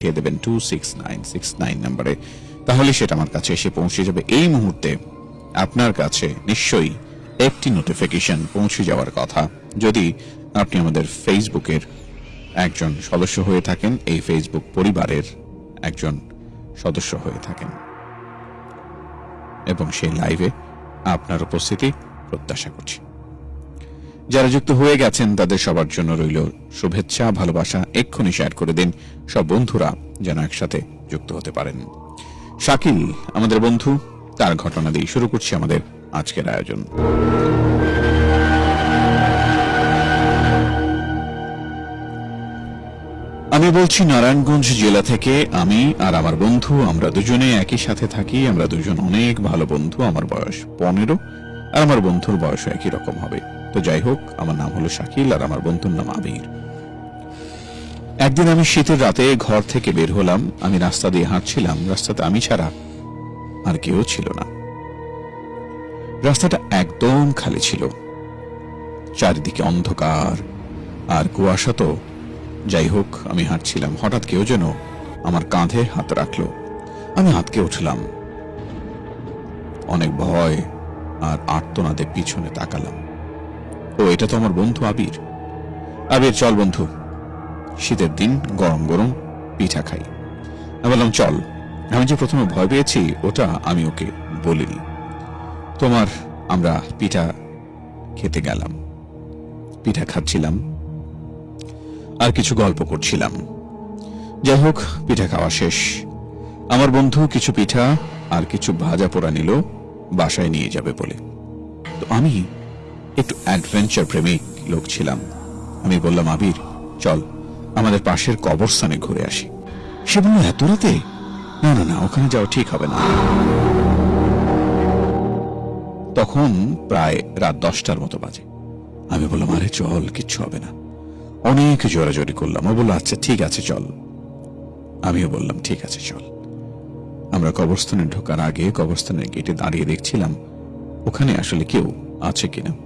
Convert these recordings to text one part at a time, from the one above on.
পাঠিয়ে দেবেন two six nine six nine নাম্বারে তাহলে সেটা আমার কাছে এসে পৌঁছে যাবে। এই মুহূর্তে আপনার কাছে নিশ্চয়ই একটি নোটিফিকেশন পৌঁছে যাওয়ার কথা। যদি আপনি আমাদের ফেসবুকের একজন সদস্য হয়ে থাকেন, এই ফেসবুক পরিবারের একজন সদস্য হয়ে থাকেন। এবং সেই লাইভে আপনার উপস্থিতি প্রত্যাশা করছি। যারা যুক্ত হয়ে গেছেন, তাদের সবার জন্য রইল শুভেচ্ছা, ভালোবাসা। এক্ষুনি শেয়ার করে দিন। সব বন্ধুরা যেন একসাথে যুক্ত হতে পারেন। শাকিল, আমাদের বন্ধু, তার ঘটনা দিয়ে শুরু করছি আমাদের আজকের আয়োজন। আমি বলছি, নারায়ণগঞ্জ জেলা থেকে আমি আর আমার বন্ধু, আমরা দুজনে একই সাথে থাকি। আমরা দুজন অনেক ভালো বন্ধু। আমার বয়স পনেরো, আর আমার বন্ধুর বয়স একই রকম হবে। তো যাই হোক, আমার নাম হলো শাকিল আর আমার বন্ধুর নাম আবির। একদিন আমি শীতের রাতে ঘর থেকে বের হলাম। আমি রাস্তা দিয়ে হাঁটছিলাম। রাস্তাতে আমি ছাড়া আর কেউ ছিল না। রাস্তাটা একদম খালি ছিল। চারিদিকে অন্ধকার আর কুয়াশা তো। যাই হোক, আমি হাঁটছিলাম। হঠাৎ কেউ যেন আমার কাঁধে হাত রাখল। আমি হাতকে উঠলাম। অনেক ভয় আর আর্তনাদে পিছনে তাকালাম। ও এটা তো আমার বন্ধু আবির। আবির, চল বন্ধু। শীতের দিন, গরম গরম, পিঠা খাই। আমি বললাম, চল। আমি যে প্রথমে ভয় পেয়েছি, ওটা আমি ওকে বলিনি। তোমার আমরা পিঠা খেতে গেলাম। পিঠা খাচ্ছিলাম। আর কিছু গল্প করছিলাম। যাই হোক, পিঠা খাওয়া শেষ। আমার বন্ধু কিছু পিঠা আর কিছু ভাজা পোড়া নিল, বাসায় নিয়ে যাবে বলে। তো আমি একটু অ্যাডভেঞ্চার প্রেমিক লোক ছিলাম। আমি বললাম, আবির, চল, আমাদের পাশের কবরস্থানে ঘুরে আসি। সে বলল, এত রাতে? না না না, ওখানে যাওয়া ঠিক হবে না। তখন প্রায় রাত দশটার মতো বাজে। আমি বললাম, আরে চল, কিচ্ছু হবে না। অনেক জোরাজোরি করলাম। ও বলল আচ্ছা ঠিক আছে, চল। আমিও বললাম, ঠিক আছে, চল। আমরা কবরস্থানে ঢোকার আগে কবরস্থানের গেটে দাঁড়িয়ে দেখছিলাম, ওখানে আসলে কেউ আছে কিনা।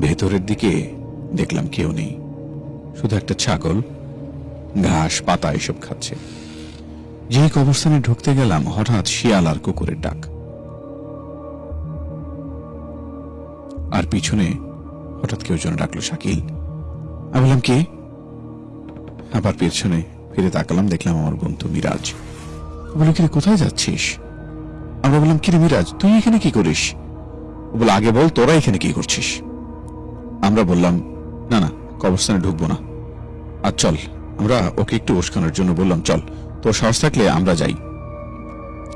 ভেতরের দিকে দেখলাম কেউ নেই। শুধু একটা ছাগল, ঘাস, পাতা এসব খাচ্ছে। যে কবরস্থানে ঢুকতে গেলাম, হঠাৎ শিয়াল আর কুকুরের ডাক। আর পিছনে হঠাৎ কেউ যেন ডাকলো, শাকিল, আমি বললাম, কে? আবার পেছনে ফিরে তাকালাম, দেখলাম আমার বন্ধু মিরাজ। বলে কিরে, কোথায় যাচ্ছিস? আমরা বললাম, কিরে মিরাজ, তুই এখানে কি করিস? বলে আগে বল, তোরা এখানে কি করছিস? আমরা বললাম, না না, কবরস্থানে ঢুকবো না। আর চল, আমরা ওকে একটু উস্কানোর জন্য বললাম, চল, তোর সাহস থাকলে আমরা যাই।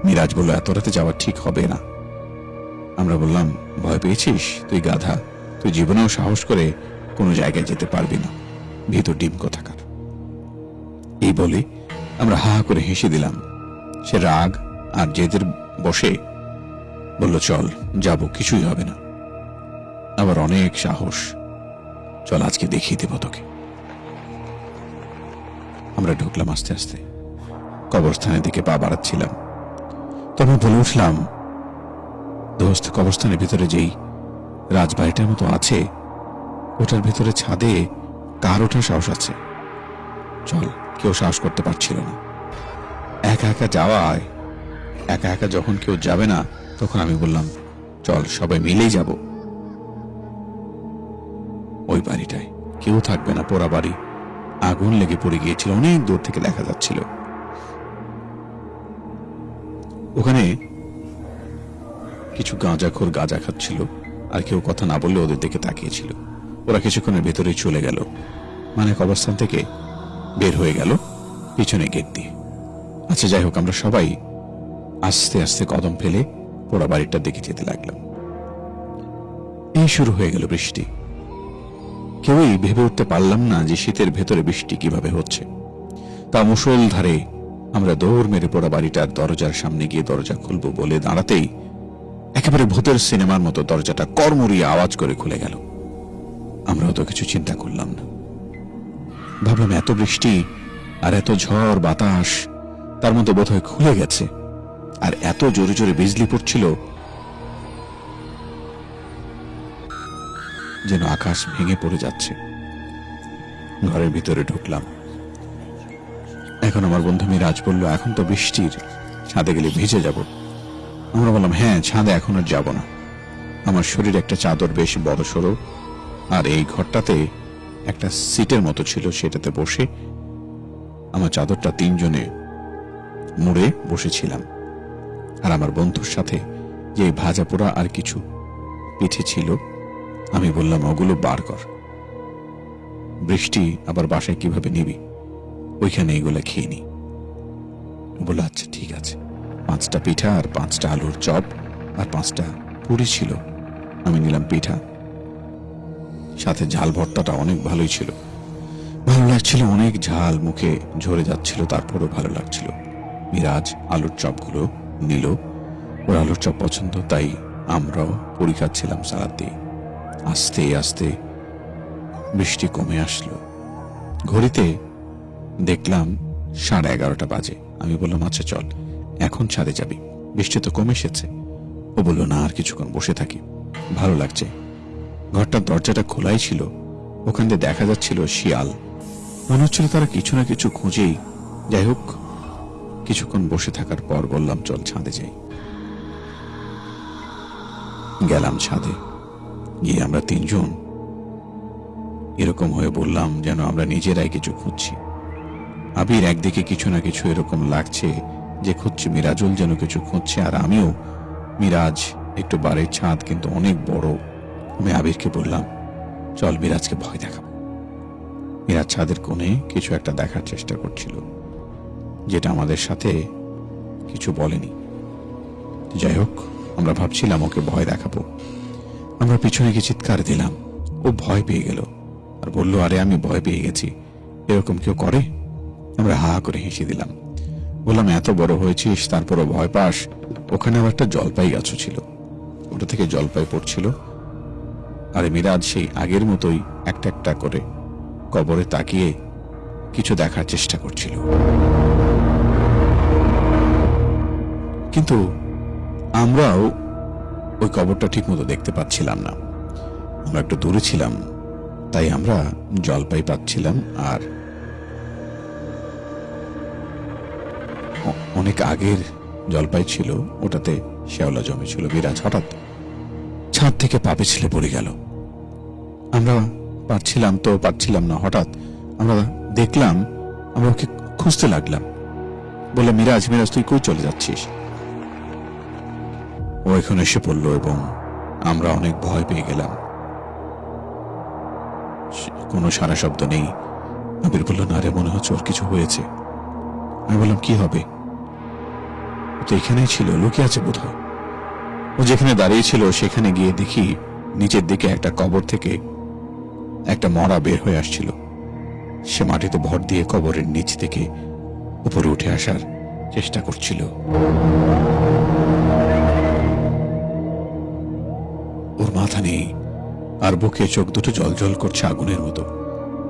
মিরাজ বলল, এত রাতে যাওয়া ঠিক হবে না। আমরা বললাম, ভয় পেয়েছিস? তুই গাধা। তুই জীবনেও সাহস করে কোনো জায়গায় যেতে পারবি না। ভিতর ডিম কোথাকার? এই বলে আমরা হা করে হেসে দিলাম। সে রাগ আর জেদের বসে বলল, চল, যাব, কিছুই হবে না। আবার অনেক সাহস চল, আজকে দেখিয়ে দেব তোকে। আমরা ঢুকলাম আস্তে আস্তে। কবরস্থানের দিকে পা বাড়াচ্ছিলাম। তখন বলে উঠলাম, দোস্ত, কবরস্থানের ভিতরে যেই রাজবাড়িটার মতো আছে, ওটার ভিতরে ছাদে কার ওঠার সাহস আছে। চল, কেউ সাহস করতে পারছিল না। একা একা যাওয়ায়, একা একা যখন কেউ যাবে না, তখন আমি বললাম, চল, সবাই মিলেই যাব। ওই বাড়িটায়। কেউ থাকবে না, পোড়া বাড়ি। আগুন লেগে পড়ে গিয়েছিল, অনেক দূর থেকে দেখা যাচ্ছিল। ওখানে কিছু গাঁজাখোর গাঁজা খাচ্ছিল, আর কেউ কথা না বললে ওদের দিকে তাকিয়েছিল। ওরা কিছুক্ষণের ভেতরে চলে গেল। মানে অবস্থান থেকে বের হয়ে গেল পিছনে গেট দিয়ে। আচ্ছা যাই হোক, আমরা সবাই আস্তে আস্তে কদম ফেলে পোড়া বাড়িটার দিকে যেতে লাগলাম। এই শুরু হয়ে গেল বৃষ্টি। কেউই ভেবে উঠতে পারলাম না যে শীতের ভেতরে বৃষ্টি কীভাবে হচ্ছে। তা মুসল ধারে আমরা দৌড় মেরে পড়া বাড়িটার দরজার সামনে গিয়ে দরজা খুলবো বলে দাঁড়াতেই একেবারে ভূতের সিনেমার মতো দরজাটা কর্মরিয়ে আওয়াজ করে খুলে গেল। আমরাও তো কিছু চিন্তা করলাম না। ভাবলাম এত বৃষ্টি আর এত ঝড়, বাতাস, তার মধ্যে বোধহয় খুলে গেছে। আর এত জোরে জোরে বিজলি পড়ছিল যেন আকাশ ভেঙে পড়ে যাচ্ছে। ঘরের ভিতরে ঢুকলাম। এখন আমার বন্ধু মিরাজ বলল, এখন তো বৃষ্টির ছাদে গেলে ভিজে যাব। আমরা বললাম হ্যাঁ ছাদে এখন আর যাব না। আমার শরীর একটা চাদর বেশ বড় সড়ো আর এই ঘরটাতে একটা সিটের মতো ছিল সেটাতে বসে আমার চাদরটা তিনজনে মুড়ে বসেছিলাম। আর আমার বন্ধুর সাথে যে ভাজা পোড়া আর কিছু পিঠে ছিল আমি বললাম, ওগুলো বার কর। বৃষ্টি আবার বাসায় কীভাবে নিবি? ওইখানে এগুলো খেয়ে নি। বলল আচ্ছা ঠিক আছে। পাঁচটা পিঠা আর পাঁচটা আলুর চপ আর পাঁচটা পুরি ছিল। আমি নিলাম পিঠা। সাথে ঝাল ভর্তাটা অনেক ভালোই ছিল। ভালো লাগছিল, অনেক ঝাল মুখে ঝরে যাচ্ছিল, তারপরও ভালো লাগছিল। মিরাজ আলুর চপগুলো নিল। ওর আলুর চপ পছন্দ, তাই আমরাও পুরি খাচ্ছিলাম সালাদ দিয়ে। আস্তে আস্তে বৃষ্টি কমে আসলো। ঘড়িতে দেখলাম সাড়ে এগারোটা বাজে। আমি বললাম আচ্ছা চল, এখন ছাদে যাবি। বৃষ্টি তো কমে এসেছে। ও বলল, না, আর কিছুক্ষণ বসে থাকি। ভালো লাগছে। ঘরটার দরজাটা খোলাই ছিল। ওখান দিয়ে দেখা যাচ্ছিল শিয়াল। মনে হচ্ছিল তারা কিছু না কিছু খুঁজেই। যাই হোক, কিছুক্ষণ বসে থাকার পর বললাম, চল ছাদে যাই। গেলাম ছাদে। গিয়ে আমরা তিনজন এরকম হয়ে বললাম যেন আমরা নিজেরাই কিছু খুঁজছি। আবির একদিকে কিছু না কিছু এরকম লাগছে যে খুঁজছে মিরাজুল যেন কিছু খুঁজছে, আর আমিও মিরাজ একটু বাড়ির ছাদ কিন্তু অনেক বড়। আমি আবিরকে বললাম, চল মিরাজকে ভয় দেখাবো। মিরাজ ছাদের কোণে কিছু একটা দেখার চেষ্টা করছিল, যেটা আমাদের সাথে কিছু বলেনি। যাই হোক, আমরা ভাবছিলাম ওকে ভয় দেখাবো। আমরা পিছনে গিয়ে চিৎকার দিলাম। ও ভয় পেয়ে গেল আর বলল, আরে, আমি ভয় পেয়ে গেছি। এরকম কেউ করে? আমরা হা করে হেসে দিলাম। বললাম, এত বড় হয়েছিস, তারপরও ভয় পাস? ওখানে আবার একটা জলপাই গাছও ছিল। ওটা থেকে জলপাই পড়ছিল। আর মিরাজ, সেই আগের মতোই একটা একটা করে কবরে তাকিয়ে কিছু দেখার চেষ্টা করছিল। কিন্তু আমরাও ওই কবরটা ঠিকমতো দেখতে পাচ্ছিলাম না। আমরা একটু দূরে ছিলাম, তাই আমরা জলপাই পাচ্ছিলাম আর অনেক আগের জলপাই ছিল, ওটাতে শেওলা জমেছিল বিরাজ হঠাৎ ছাদ থেকে পা পিছলে পড়ে গেল। আমরা পারছিলাম তো পারছিলাম না, হঠাৎ আমরা দেখলাম, আমরা ওকে খুঁজতে লাগলাম। বলে মিরাজ মিরাজ, তুই কই চলে যাচ্ছিস? ও এখন এসে পড়ল এবং আমরা অনেক ভয় পেয়ে গেলাম। কোনো সারা শব্দ নেই। আবির বলল, না রে, মনে হচ্ছে ওর কিছু হয়েছে। আমি বললাম, কি হবে? তো এখানেই ছিল, লুকিয়ে আছে বোধ ও যেখানে দাঁড়িয়ে ছিল, সেখানে গিয়ে দেখি নিচের দিকে একটা কবর থেকে একটা মরা বের হয়ে আসছিল। সে মাটিতে ভর দিয়ে কবরের নিচ থেকে উপরে উঠে আসার চেষ্টা করছিল। মাথা নেই। আর বুকে চোখ দুটো জলজল করছে আগুনের মতো।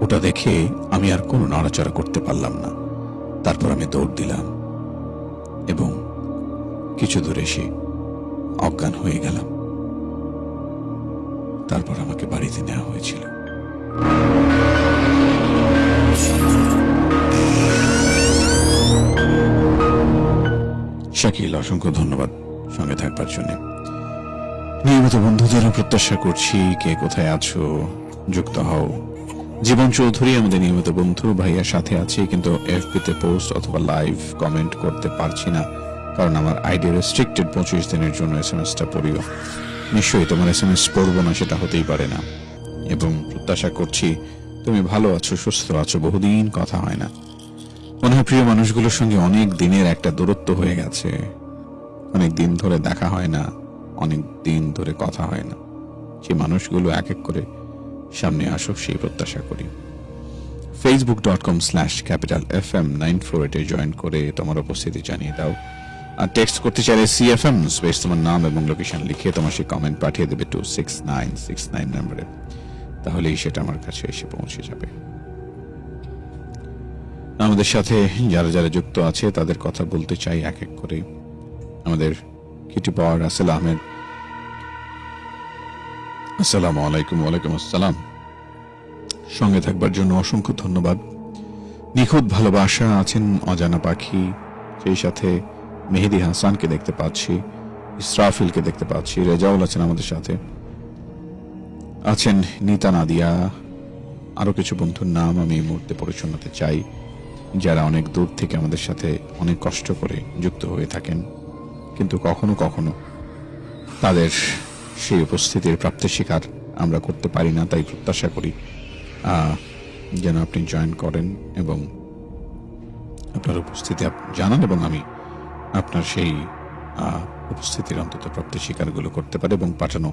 ওটা দেখে আমি আর কোনো নড়াচড়া করতে পারলাম না। তারপর আমি দৌড় দিলাম। এবং কিছু দূরে এসে অজ্ঞান হয়ে গেলাম। তারপর আমাকে বাড়িতে নেওয়া হয়েছিল। শাকিল, অসংখ্য ধন্যবাদ সঙ্গে থাকবার জন্য। নিয়মিত বন্ধুদের প্রত্যাশা করছি কে কোথায় আছো, যুক্ত হও। জীবন চৌধুরী আমাদের নিয়মিত বন্ধু ভাইয়ার সাথে আছে, কিন্তু এফবিতে পোস্ট অথবা লাইভ কমেন্ট করতে পারছি না, কারণ আমার আইডি রেস্ট্রিক্টেড পঁচিশ দিনের জন্য এস এম এসটা পড়িও। নিশ্চয়ই তোমার এস এম এস পড়ব না, সেটা হতেই পারে না। এবং প্রত্যাশা করছি তুমি ভালো আছো, সুস্থ আছো, বহুদিন কথা হয় না। মনে হয় প্রিয় মানুষগুলোর সঙ্গে অনেক দিনের একটা দূরত্ব হয়ে গেছে। অনেক দিন ধরে দেখা হয় না। অনেক দিন ধরে কথা হয় না। সেই মানুষগুলো এক এক করে সামনে আসুক, সেই প্রত্যাশা করি। Facebook dot com slash capital F M nine four এটে জয়েন করে তোমার উপস্থিতি জানিয়ে দাও। আর টেক্সট করতে চাইলে সি এফ এম স্পেস তোমার নাম এবং লোকেশন লিখে তোমার সেই কমেন্ট পাঠিয়ে দেবে two six nine six nine নাম্বারে তাহলেই সেটা আমার কাছে এসে পৌঁছে যাবে। আমাদের সাথে যারা যারা যুক্ত আছে, তাদের কথা বলতে চাই এক এক করে। আমাদের কিটি পাওয়ার রাসেল আহমেদ। আসসালামু আলাইকুম, ওয়ালাইকুম আসসালাম। সঙ্গে থাকবার জন্য অসংখ্য ধন্যবাদ। নিখুঁত ভালোবাসা আছেন অজানা পাখি, সেই সাথে মেহেদি হাসানকে দেখতে পাচ্ছি, ইসরাফিলকে দেখতে পাচ্ছি, রেজাউল আছেন আমাদের সাথে। আছেন নিতা নাদিয়া। আরও কিছু বন্ধুর নাম আমি এই মুহূর্তে পড়ে শোনাতে চাই, যারা অনেক দূর থেকে আমাদের সাথে অনেক কষ্ট করে যুক্ত হয়ে থাকেন। কিন্তু কখনো কখনো তাদের সেই উপস্থিতির প্রাপ্তি শিকার আমরা করতে পারি না তাই প্রত্যাশা করি। যেন আপনি জয়েন করেন এবং আপনার উপস্থিতি জানান এবং আমি আপনার সেই উপস্থিতির অন্তত প্রাপ্তি শিকারগুলো করতে পারি এবং পাঠানো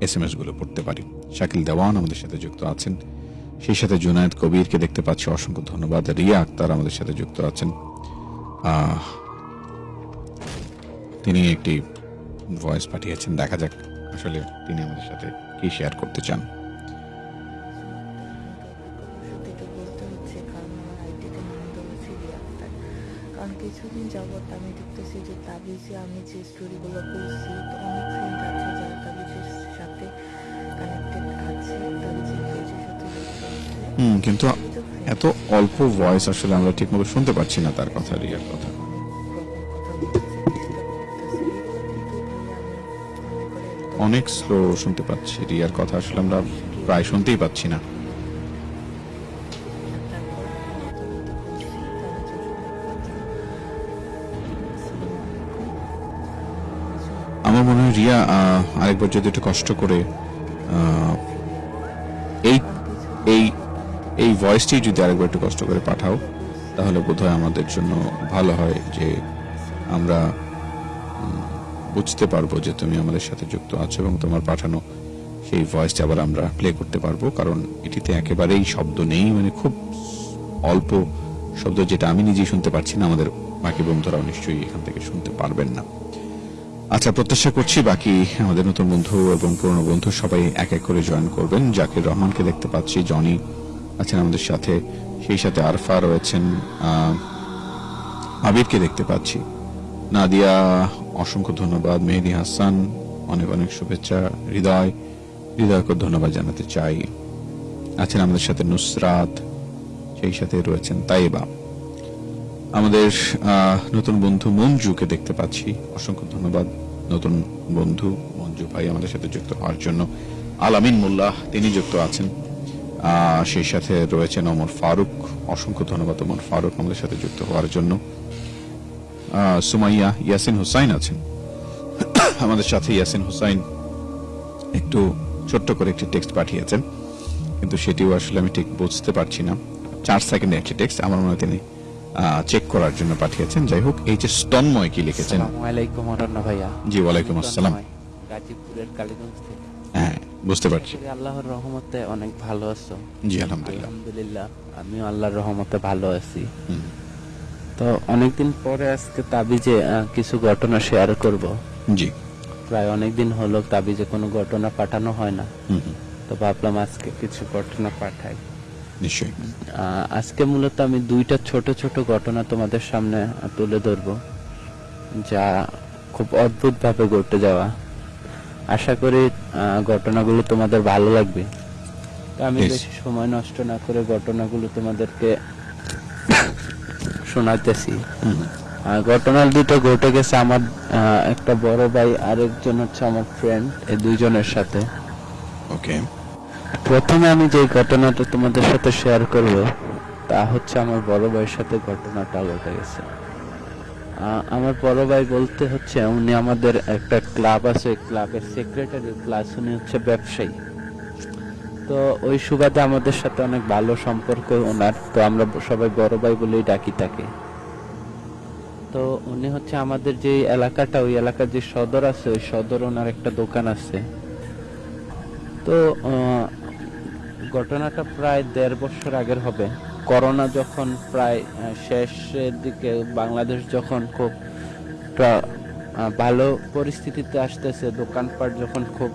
এস এম এসগুলো পড়তে পারি। শাকিল দেওয়ান আমাদের সাথে যুক্ত আছেন। সেই সাথে জুনায়েদ কবিরকে দেখতে পাচ্ছি। অসংখ্য ধন্যবাদ। রিয়া আক্তার আমাদের সাথে যুক্ত আছেন। আহ, তিনি একটি ভয়েস পাঠিয়েছেন। দেখা যাক আসলে তিনি আমাদের সাথে কি শেয়ার করতে চান। কিছুদিন যাবত আমি দেখতেছি যে তাবিজে আমি যে স্টোরিগুলো করছি তো অনেক ফ্রেন্ড আছে যারা তাবিজের সাথে কানেক্টেড আছে তাবিজের পেজের সাথে হুম কিন্তু এত অল্প ভয়েস আসলে আমরা ঠিকমতো শুনতে পাচ্ছি না তার কথা রিয়ার কথা। অনেক স্লো শুনতে পাচ্ছি। রিয়ার কথা আসলে আমরা প্রায় শুনতেই পাচ্ছি না। আমার মনে হয় রিয়া আরেকবার যদি একটু কষ্ট করে এই এই এই ভয়েসটি যদি আরেকবার একটু কষ্ট করে পাঠাও, তাহলে বোধহয় আমাদের জন্য ভালো হয় যে আমরা বুঝতে পারব যে তুমি আমাদের সাথে যুক্ত আছো এবং তোমার পাঠানো সেই ভয়েসটা আবার আমরা প্লে করতে পারব, কারণ এটিতে একেবারেই শব্দ নেই মানে খুব অল্প শব্দ যেটা আমি নিজেই শুনতে পারছি না, আমাদের বাকি বন্ধুরাও নিশ্চয়ই এখান থেকে শুনতে পারবেন না। আচ্ছা প্রত্যাশা করছি বাকি আমাদের নতুন বন্ধু এবং পুরনো বন্ধু সবাই এক এক করে জয়েন করবেন। জাকির রহমানকে দেখতে পাচ্ছি, জনি আছেন আমাদের সাথে, সেই সাথে আরফা রয়েছেন আবিরকে দেখতে পাচ্ছি। নাদিয়া, অসংখ্য ধন্যবাদ। মেহেদি হাসান, অনেক অনেক শুভেচ্ছা। হৃদয়, হৃদয়কে ধন্যবাদ জানাতে চাই। আছেন আমাদের সাথে নুসরাত, সেই সাথে রয়েছেন তাইবা। আমাদের নতুন বন্ধু মঞ্জুকে দেখতে পাচ্ছি। অসংখ্য ধন্যবাদ। নতুন বন্ধু মঞ্জু ভাই আমাদের সাথে যুক্ত হওয়ার জন্য। আলামিন মোল্লাহ, তিনি যুক্ত আছেন। সেই সাথে রয়েছেন ওমর ফারুক। অসংখ্য ধন্যবাদ ওমর ফারুক আমাদের সাথে যুক্ত হওয়ার জন্য। সুমাইয়া ইয়াসিন হুসাইন আছেন। আমাদের সাথে ইয়াসিন হুসাইন একটু ছোট্ট করে একটি টেক্সট পাঠিয়েছেন কিন্তু সেটিও আসলে আমি ঠিক বুঝতে পারছি না। চার সেকেন্ডে একটি টেক্সট আমার মনে তিনি চেক করার জন্য পাঠিয়েছেন। যাই হোক এই যে স্তন্ময় কি লিখেছেন? জি ওয়ালাইকুম আসসালাম। তন্ময়, গাজীপুরের কালীগঞ্জ থেকে। হ্যাঁ বুঝতে পারছি। আল্লাহর রহমতে অনেক ভালো আছো। জি আলহামদুলিল্লাহ। আলহামদুলিল্লাহ আমিও আল্লাহর রহমতে ভালো আছি। তো অনেকদিন পরে আজকে তাবিজে কিছু ঘটনা শেয়ার করব। জি। প্রায় অনেকদিন হলো তাবিজে কোনো ঘটনা পাঠানো হয় না। তো ভাবলাম আজকে কিছু ঘটনা পাঠাই। নিশ্চয়ই। আজকে মূলত আমি দুইটা ছোট ছোট ঘটনা তোমাদের সামনে তুলে ধরব যা খুব অদ্ভুত ভাবে ঘটে যাওয়া। আশা করি ঘটনাগুলো তোমাদের ভালো লাগবে। তো আমি বেশি সময় নষ্ট না করে ঘটনাগুলো তোমাদেরকে শোনাতেছি হুম, আহ, ঘটনা দুটো ঘটে গেছে আমার একটা বড় ভাই আরেকজন হচ্ছে আমার ফ্রেন্ড এই দুইজনের সাথে। ওকে প্রথমে আমি যে ঘটনাটা তোমাদের সাথে শেয়ার করব তা হচ্ছে আমার বড় ভাইয়ের সাথে ঘটনাটা ঘটে গেছে। আমার বড় ভাই বলতে হচ্ছে উনি আমাদের একটা ক্লাব আছে ক্লাবের সেক্রেটারি প্লাস উনি হচ্ছে ব্যবসায়ী। তো ওই সুবাদে আমাদের সাথে অনেক ভালো সম্পর্ক ওনার। তো আমরা সবাই বড় ভাই বলেই ডাকি তাকে। তো উনি হচ্ছে আমাদের যে এলাকাটা, ওই এলাকার যে সদর আছে, ওই সদর ওনার একটা দোকান আছে। তো ঘটনাটা প্রায় দেড় বছর আগের হবে। করোনা যখন প্রায় শেষের দিকে বাংলাদেশ যখন খুব ভালো পরিস্থিতিতে আসতেছে, দোকানপাট যখন খুব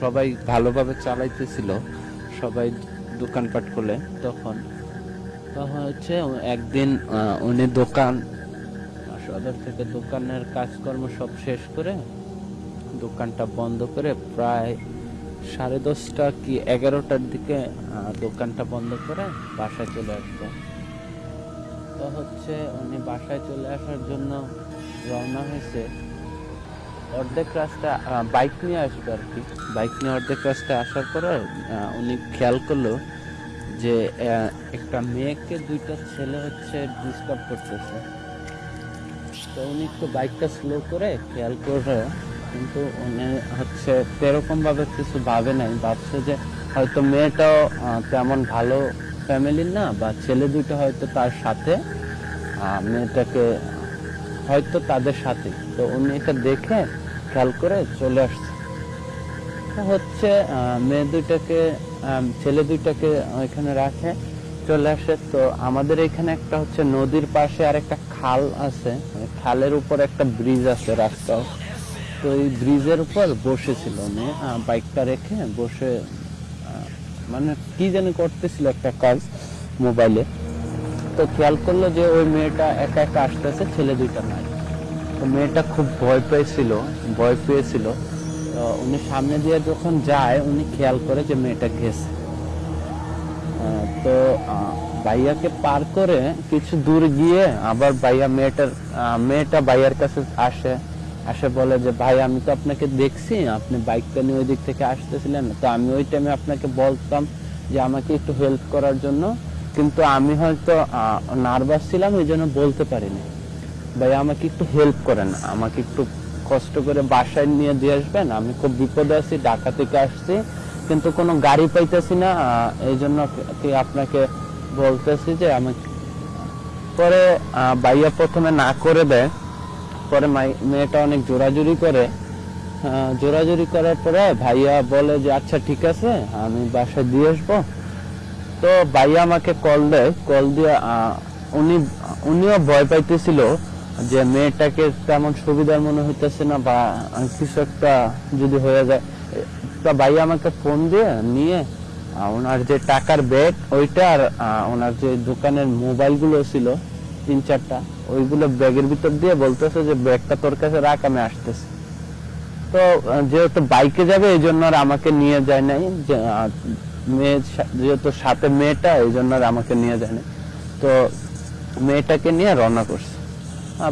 সবাই ভালোভাবে চালাইতেছিল, সবাই দোকানপাট খুলে তখন। তখন হচ্ছে একদিন উনি দোকান, সদর থেকে দোকানের কাজকর্ম সব শেষ করে দোকানটা বন্ধ করে প্রায় সাড়ে দশটা কি এগারোটার দিকে দোকানটা বন্ধ করে বাসায় চলে আসবে হচ্ছে উনি বাসায় চলে আসার জন্য রওনা হয়েছে। অর্ধেক রাস্তা বাইক নিয়ে আসবে আর কি। বাইক নিয়ে অর্ধেক রাস্তায় আসার পরে উনি খেয়াল করল যে একটা মেয়েকে দুইটা ছেলে হচ্ছে ডিস্টার্ব করতেছে। তো উনি একটু বাইকটা স্লো করে খেয়াল করে কিন্তু উনি হচ্ছে সেরকমভাবে কিছু ভাবে নাই। ভাবছে যে হয়তো মেয়েটাও তেমন ভালো ফ্যামিলির না, বা ছেলে দুটো হয়তো তার সাথে মেয়েটাকে হয়তো তাদের সাথে। তো উনি এটা দেখে খেয়াল করে চলে আসছে। হচ্ছে মেয়ে দুইটাকে ছেলে দুইটাকে ওইখানে রাখে, চলে আসে। তো আমাদের এখানে একটা হচ্ছে নদীর পাশে আর একটা খাল আছে। খালের উপর একটা ব্রিজ আছে রাস্তাও তো এই ব্রিজের উপর বসেছিল উনি বাইকটা রেখে বসে মানে কি যেন করতেছিল একটা কাজ মোবাইলে। তো খেয়াল করল যে ওই মেয়েটা একা একা আসতেছে ছেলে দুইটা নাই তো মেয়েটা খুব ভয় পেয়েছিল ভয় পেয়েছিল। তো উনি সামনে দিয়ে যখন যায় উনি খেয়াল করে যে মেয়েটা গেছে। তো আহ, ভাইয়াকে পার করে কিছু দূর গিয়ে আবার ভাইয়া মেয়েটার মেয়েটা ভাইয়ার কাছে আসে। আসে বলে যে ভাই আমি তো আপনাকে দেখছি আপনি বাইকটা নিয়ে ওই দিক থেকে আসতেছিলেন। তো আমি ওই টাইমে আপনাকে বলতাম যে আমাকে একটু হেল্প করার জন্য কিন্তু আমি হয়তো নার্ভাস ছিলাম এই জন্য বলতে পারিনি। ভাই আমাকে একটু হেল্প করেন। আমাকে একটু কষ্ট করে বাসায় নিয়ে দিয়ে আসবেন। আমি খুব বিপদে আছি, ঢাকা থেকে আসছি। কিন্তু কোনো গাড়ি পাইতেছি না এই জন্য আপনাকে বলতেছি যে আমাকে পরে ভাইয়া প্রথমে না করে দেয়। পরে মেয়েটা অনেক জোরাজুরি করে। জোরাজুরি করার পরে ভাইয়া বলে যে আচ্ছা ঠিক আছে, আমি বাসায় দিয়ে আসব। তো ভাইয়া আমাকে কল দেয়। কল দিয়ে উনি, উনিও ভয় পাইতেছিল যে মেয়েটাকে তেমন সুবিধার মনে হইতেছে না বা কিছু একটা যদি হয়ে যায়। তা ভাইয়া আমাকে ফোন দিয়ে নিয়ে ওনার যে টাকার ব্যাগ ওইটা আর ওনার যে দোকানের মোবাইলগুলো ছিল, তিন চারটা, ওইগুলো ব্যাগের ভিতর দিয়ে বলতেছে যে ব্যাগটা তোর কাছে রাখ, আমি আসতেছি। তো যেহেতু বাইকে যাবে এই জন্য আর আমাকে নিয়ে যায় নাই। মেয়ে যেহেতু সাথে মেয়েটা, এই জন্য আর আমাকে নিয়ে যায় নাই তো মেয়েটাকে নিয়ে রওনা করছে।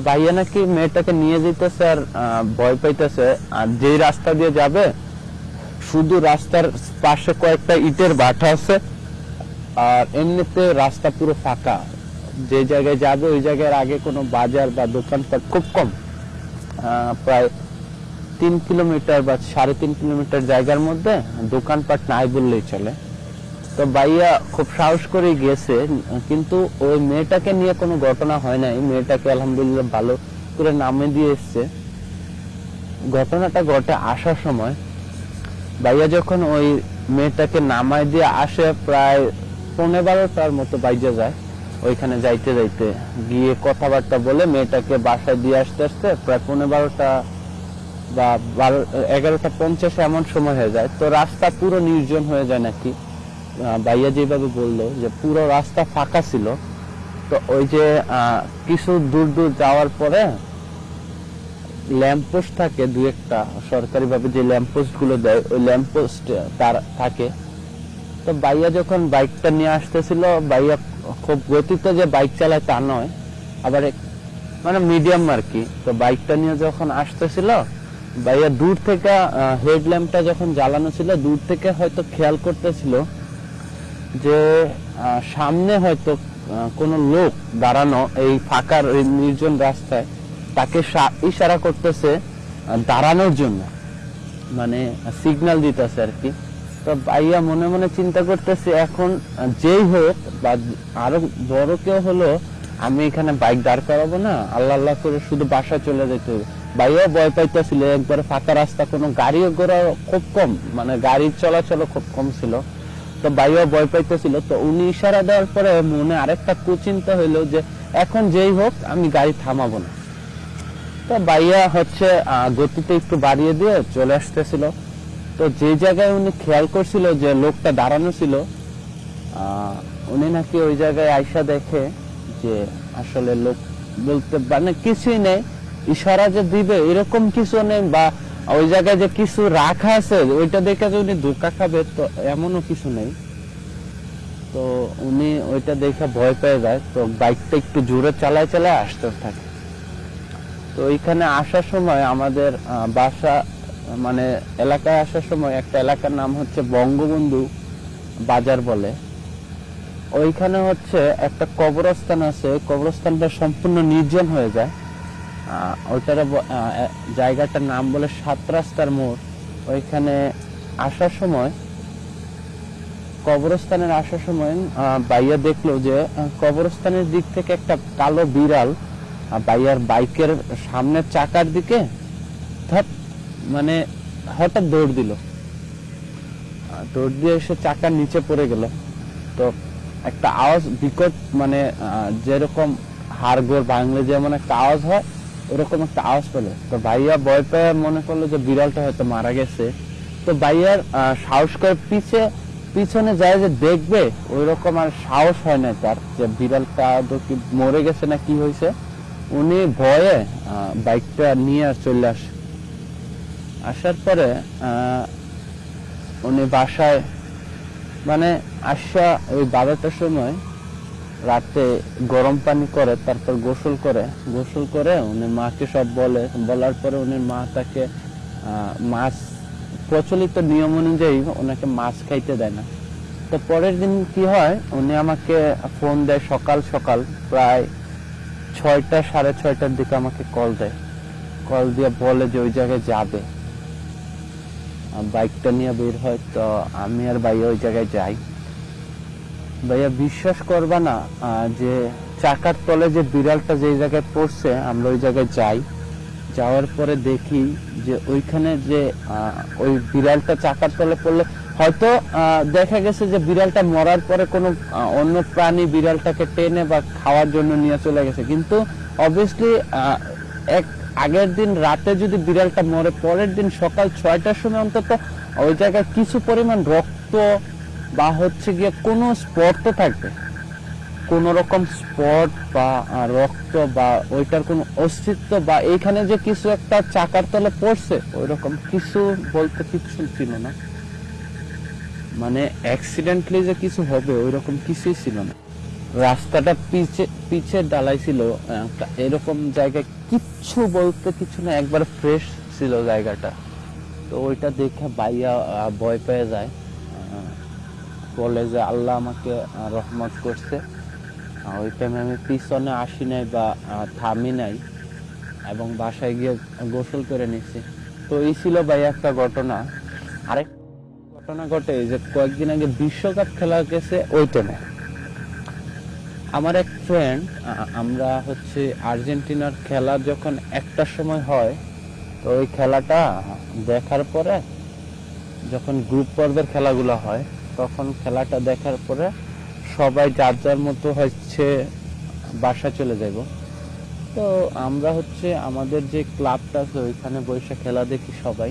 ভাইয়া নাকি মেয়েটাকে নিয়ে যেতেছে আর ভয় পাইতেছে। আর যেই রাস্তা দিয়ে যাবে, শুধু রাস্তার পাশে কয়েকটা ইটের বাটা আছে। আর এমনিতে রাস্তা পুরো ফাঁকা। যে জায়গায় যাবে, ওই জায়গার আগে কোনো বাজার বা দোকানপাট খুব কম। প্রায় তিন কিলোমিটার বা সাড়ে তিন কিলোমিটার জায়গার মধ্যে দোকানপাট নাই বললেই চলে। তো ভাইয়া খুব সাহস করে গেছে, কিন্তু ওই মেয়েটাকে নিয়ে কোনো ঘটনা হয় নাই। মেয়েটাকে আলহামদুলিল্লাহ ভালো করে নামে দিয়ে এসছে। ঘটনাটা ঘটে আসার সময়। বাইয়া যখন ওই মেয়েটাকে নামায় দিয়ে আসে প্রায় পনেরো বারোটার মতো বাইজে যায়। ওইখানে যাইতে যাইতে গিয়ে কথাবার্তা বলে মেয়েটাকে বাসায় দিয়ে আসতে আসতে প্রায় পনেরো বারোটা বা বারো, এগারোটা পঞ্চাশ এমন সময় হয়ে যায়। তো রাস্তা পুরো নির্জন হয়ে যায় নাকি? ভাইয়া যেভাবে বলল যে পুরো রাস্তা ফাঁকা ছিল। তো ওই যে কিছু দূর দূর যাওয়ার পরে ল্যাম্পপোস্ট থাকে দু একটা সরকারি ভাবে যে ল্যাম্পপোস্টগুলো দেয়, ওই ল্যাম্পপোস্ট তার থাকে। তো বাইয়া যখন বাইকটা নিয়ে আসতেছিল বাইয়া খুব গতিতে যে বাইক চালায় তা নয়, আবার মানে মিডিয়াম আর কি। তো বাইকটা নিয়ে যখন আসতেছিল ভাইয়া, দূর থেকে হেডল্যাম্পটা যখন জ্বালানো ছিল, দূর থেকে হয়তো খেয়াল করতেছিল যে সামনে হয়তো কোনো লোক দাঁড়ানো এই ফাঁকার নির্জন রাস্তায় তাকে ইশারা করতেছে দাঁড়ানোর জন্য। মানে সিগন্যাল দিতেছে আর কি। তো ভাইয়া মনে মনে চিন্তা করতেছে, এখন যেই হোক, বা আরও বড় কেউ হলো, আমি এখানে বাইক দাঁড় করাবো না, আল্লাহ আল্লাহ করে শুধু বাসা চলে যেতে হবে। ভাইয়া ভয় পাইতেছিল, একবার ফাঁকা রাস্তা, কোনো গাড়ি ঘোড়া খুব কম মানে গাড়ির চলাচল খুব কম ছিল। তো ভাইয়া ভয় পাইতেছিল, তো উনি ইশারা দেওয়ার পরে মনে আরেকটা কুচিন্তা হইল যে, এখন যেই হোক, আমি গাড়ি থামাবো না। তো ভাইয়া হচ্ছে গতিতে একটু বাড়িয়ে দিয়ে চলে আসতেছিল। তো যে জায়গায় উনি খেয়াল করছিল যে লোকটা দাঁড়ানো ছিল উনি নাকি ওই জায়গায় আইসা দেখে যে আসলে লোক বলতে মানে কিছুই নেই ইশারা যে দিবে, এরকম কিছু নেই বা ওই জায়গায় যে কিছু রাখা আছে, ওইটা দেখে যে উনি ধোকা খাবে, তো এমনও কিছু নেই। তো উনি ওইটা দেখে ভয় পেয়ে যায়, তো বাইকটা একটু জোরে চালায় চালায় আসতে থাকে। তো ওইখানে আসার সময় আমাদের বাসা মানে এলাকায় আসার সময় একটা এলাকার নাম হচ্ছে বঙ্গবন্ধু বাজার বলে। ওইখানে হচ্ছে একটা কবরস্থান আছে, কবরস্থানটা সম্পূর্ণ নির্জন হয়ে যায়। এ- জায়গাটার নাম বলে সাত রাস্তার মোড়। ওইখানে আসার সময়, কবরস্থানের আসার সময় বাইয়া দেখল যে কবরস্থানের দিক থেকে একটা কালো বিড়াল বাইয়ার বাইকের সামনের চাকার দিকে মানে হঠাৎ দৌড় দিল। দৌড় দিয়ে এসে চাকার নিচে পড়ে গেল। তো একটা আওয়াজ বিকট মানে যেরকম হাড়গোড় ভাঙলে যেমন একটা আওয়াজ হয় ওরকম একটা আওয়াজ পেল। তো ভাইয়া ভয় পেয়ে মনে করল যে বিড়ালটা হয়তো মারা গেছে। তো ভাইয়ার সাহস করে পিছে, পিছনে যায় যে দেখবে ওই রকম আর সাহস হয় না তার যে বিড়ালটা আদৌ কি মরে গেছে না কি হয়েছে। উনি ভয়ে বাইকটা নিয়ে আর চলে আসে, আসার পরে উনি বাসায় মানে আসা ওই বারোটার সময় রাতে গরম পানি করে, তারপর গোসল করে। গোসল করে উনি মাকে সব বলে। বলার পরে উনি মা তাকে মাছ, প্রচলিত নিয়ম অনুযায়ী ওনাকে মাছ খাইতে দেয় না। তো পরের দিন কি হয়, উনি আমাকে ফোন দেয় সকাল সকাল, প্রায় ছয়টা, সাড়ে ছয়টার দিকে আমাকে কল দেয়। কল দিয়ে বলে যে ওই জায়গায় যাবে। বাইকটা নিয়ে বের হয়, তো আমি আর ভাইয়া ওই জায়গায় যাই। ভাইয়া, বিশ্বাস করবা না যে চাকার তলে যে বিড়ালটা যে জায়গায় পড়ছে, আমরা ওই জায়গায় যাই। যাওয়ার পরে দেখি যে ওইখানে যে ওই বিড়ালটা চাকার তলে পড়লে, হয়তো দেখা গেছে যে বিড়ালটা মরার পরে কোনো অন্য প্রাণী বিড়ালটাকে টেনে বা খাওয়ার জন্য নিয়ে চলে গেছে। কিন্তু অবভিয়াসলি এক আগের দিন রাতে যদি বিড়ালটা মরে, পরের দিন সকাল ছয়টার সময় অন্তত ওই জায়গায় কিছু পরিমাণ রক্ত বা হচ্ছে গিয়ে কোনো স্পট তো থাকবে। কোনো রকম স্পট বা রক্ত বা ওইটার কোনো অস্তিত্ব বা এইখানে যে কিছু একটা চাকার তলে পড়ছে ওই রকম কিছু বলতে কিছু ছিল না। মানে অ্যাক্সিডেন্টলি যে কিছু হবে ওই রকম কিছুই ছিল না। রাস্তাটা পিছে পিছে ডালাই ছিল এরকম জায়গায় কিচ্ছু বলতে কিছু না, একবার ফ্রেশ ছিল জায়গাটা। তো ওইটা দেখে বাইয়া ভয় পেয়ে যায়। বলে যে আল্লাহ আমাকে রহমত করছে। ওই টাইমে আমি পিছনে আসি নাই বা থামি নাই এবং বাসায় গিয়ে গোসল করে নিচ্ছি তো এই ছিল ভাই একটা ঘটনা। আরেক ঘটনা ঘটে যে কয়েকদিন আগে বিশ্বকাপ খেলা গেছে ওই টাইমে আমার এক ফ্রেন্ড আমরা হচ্ছে আর্জেন্টিনার খেলা যখন একটা সময় হয়, তো ওই খেলাটা দেখার পরে যখন গ্রুপ পর্বের খেলাগুলো হয় তখন খেলাটা দেখার পরে সবাই যার যার মতো হচ্ছে বাসা চলে যাব তো আমরা হচ্ছে আমাদের যে ক্লাবটা আছে, ওইখানে বসে খেলা দেখি সবাই।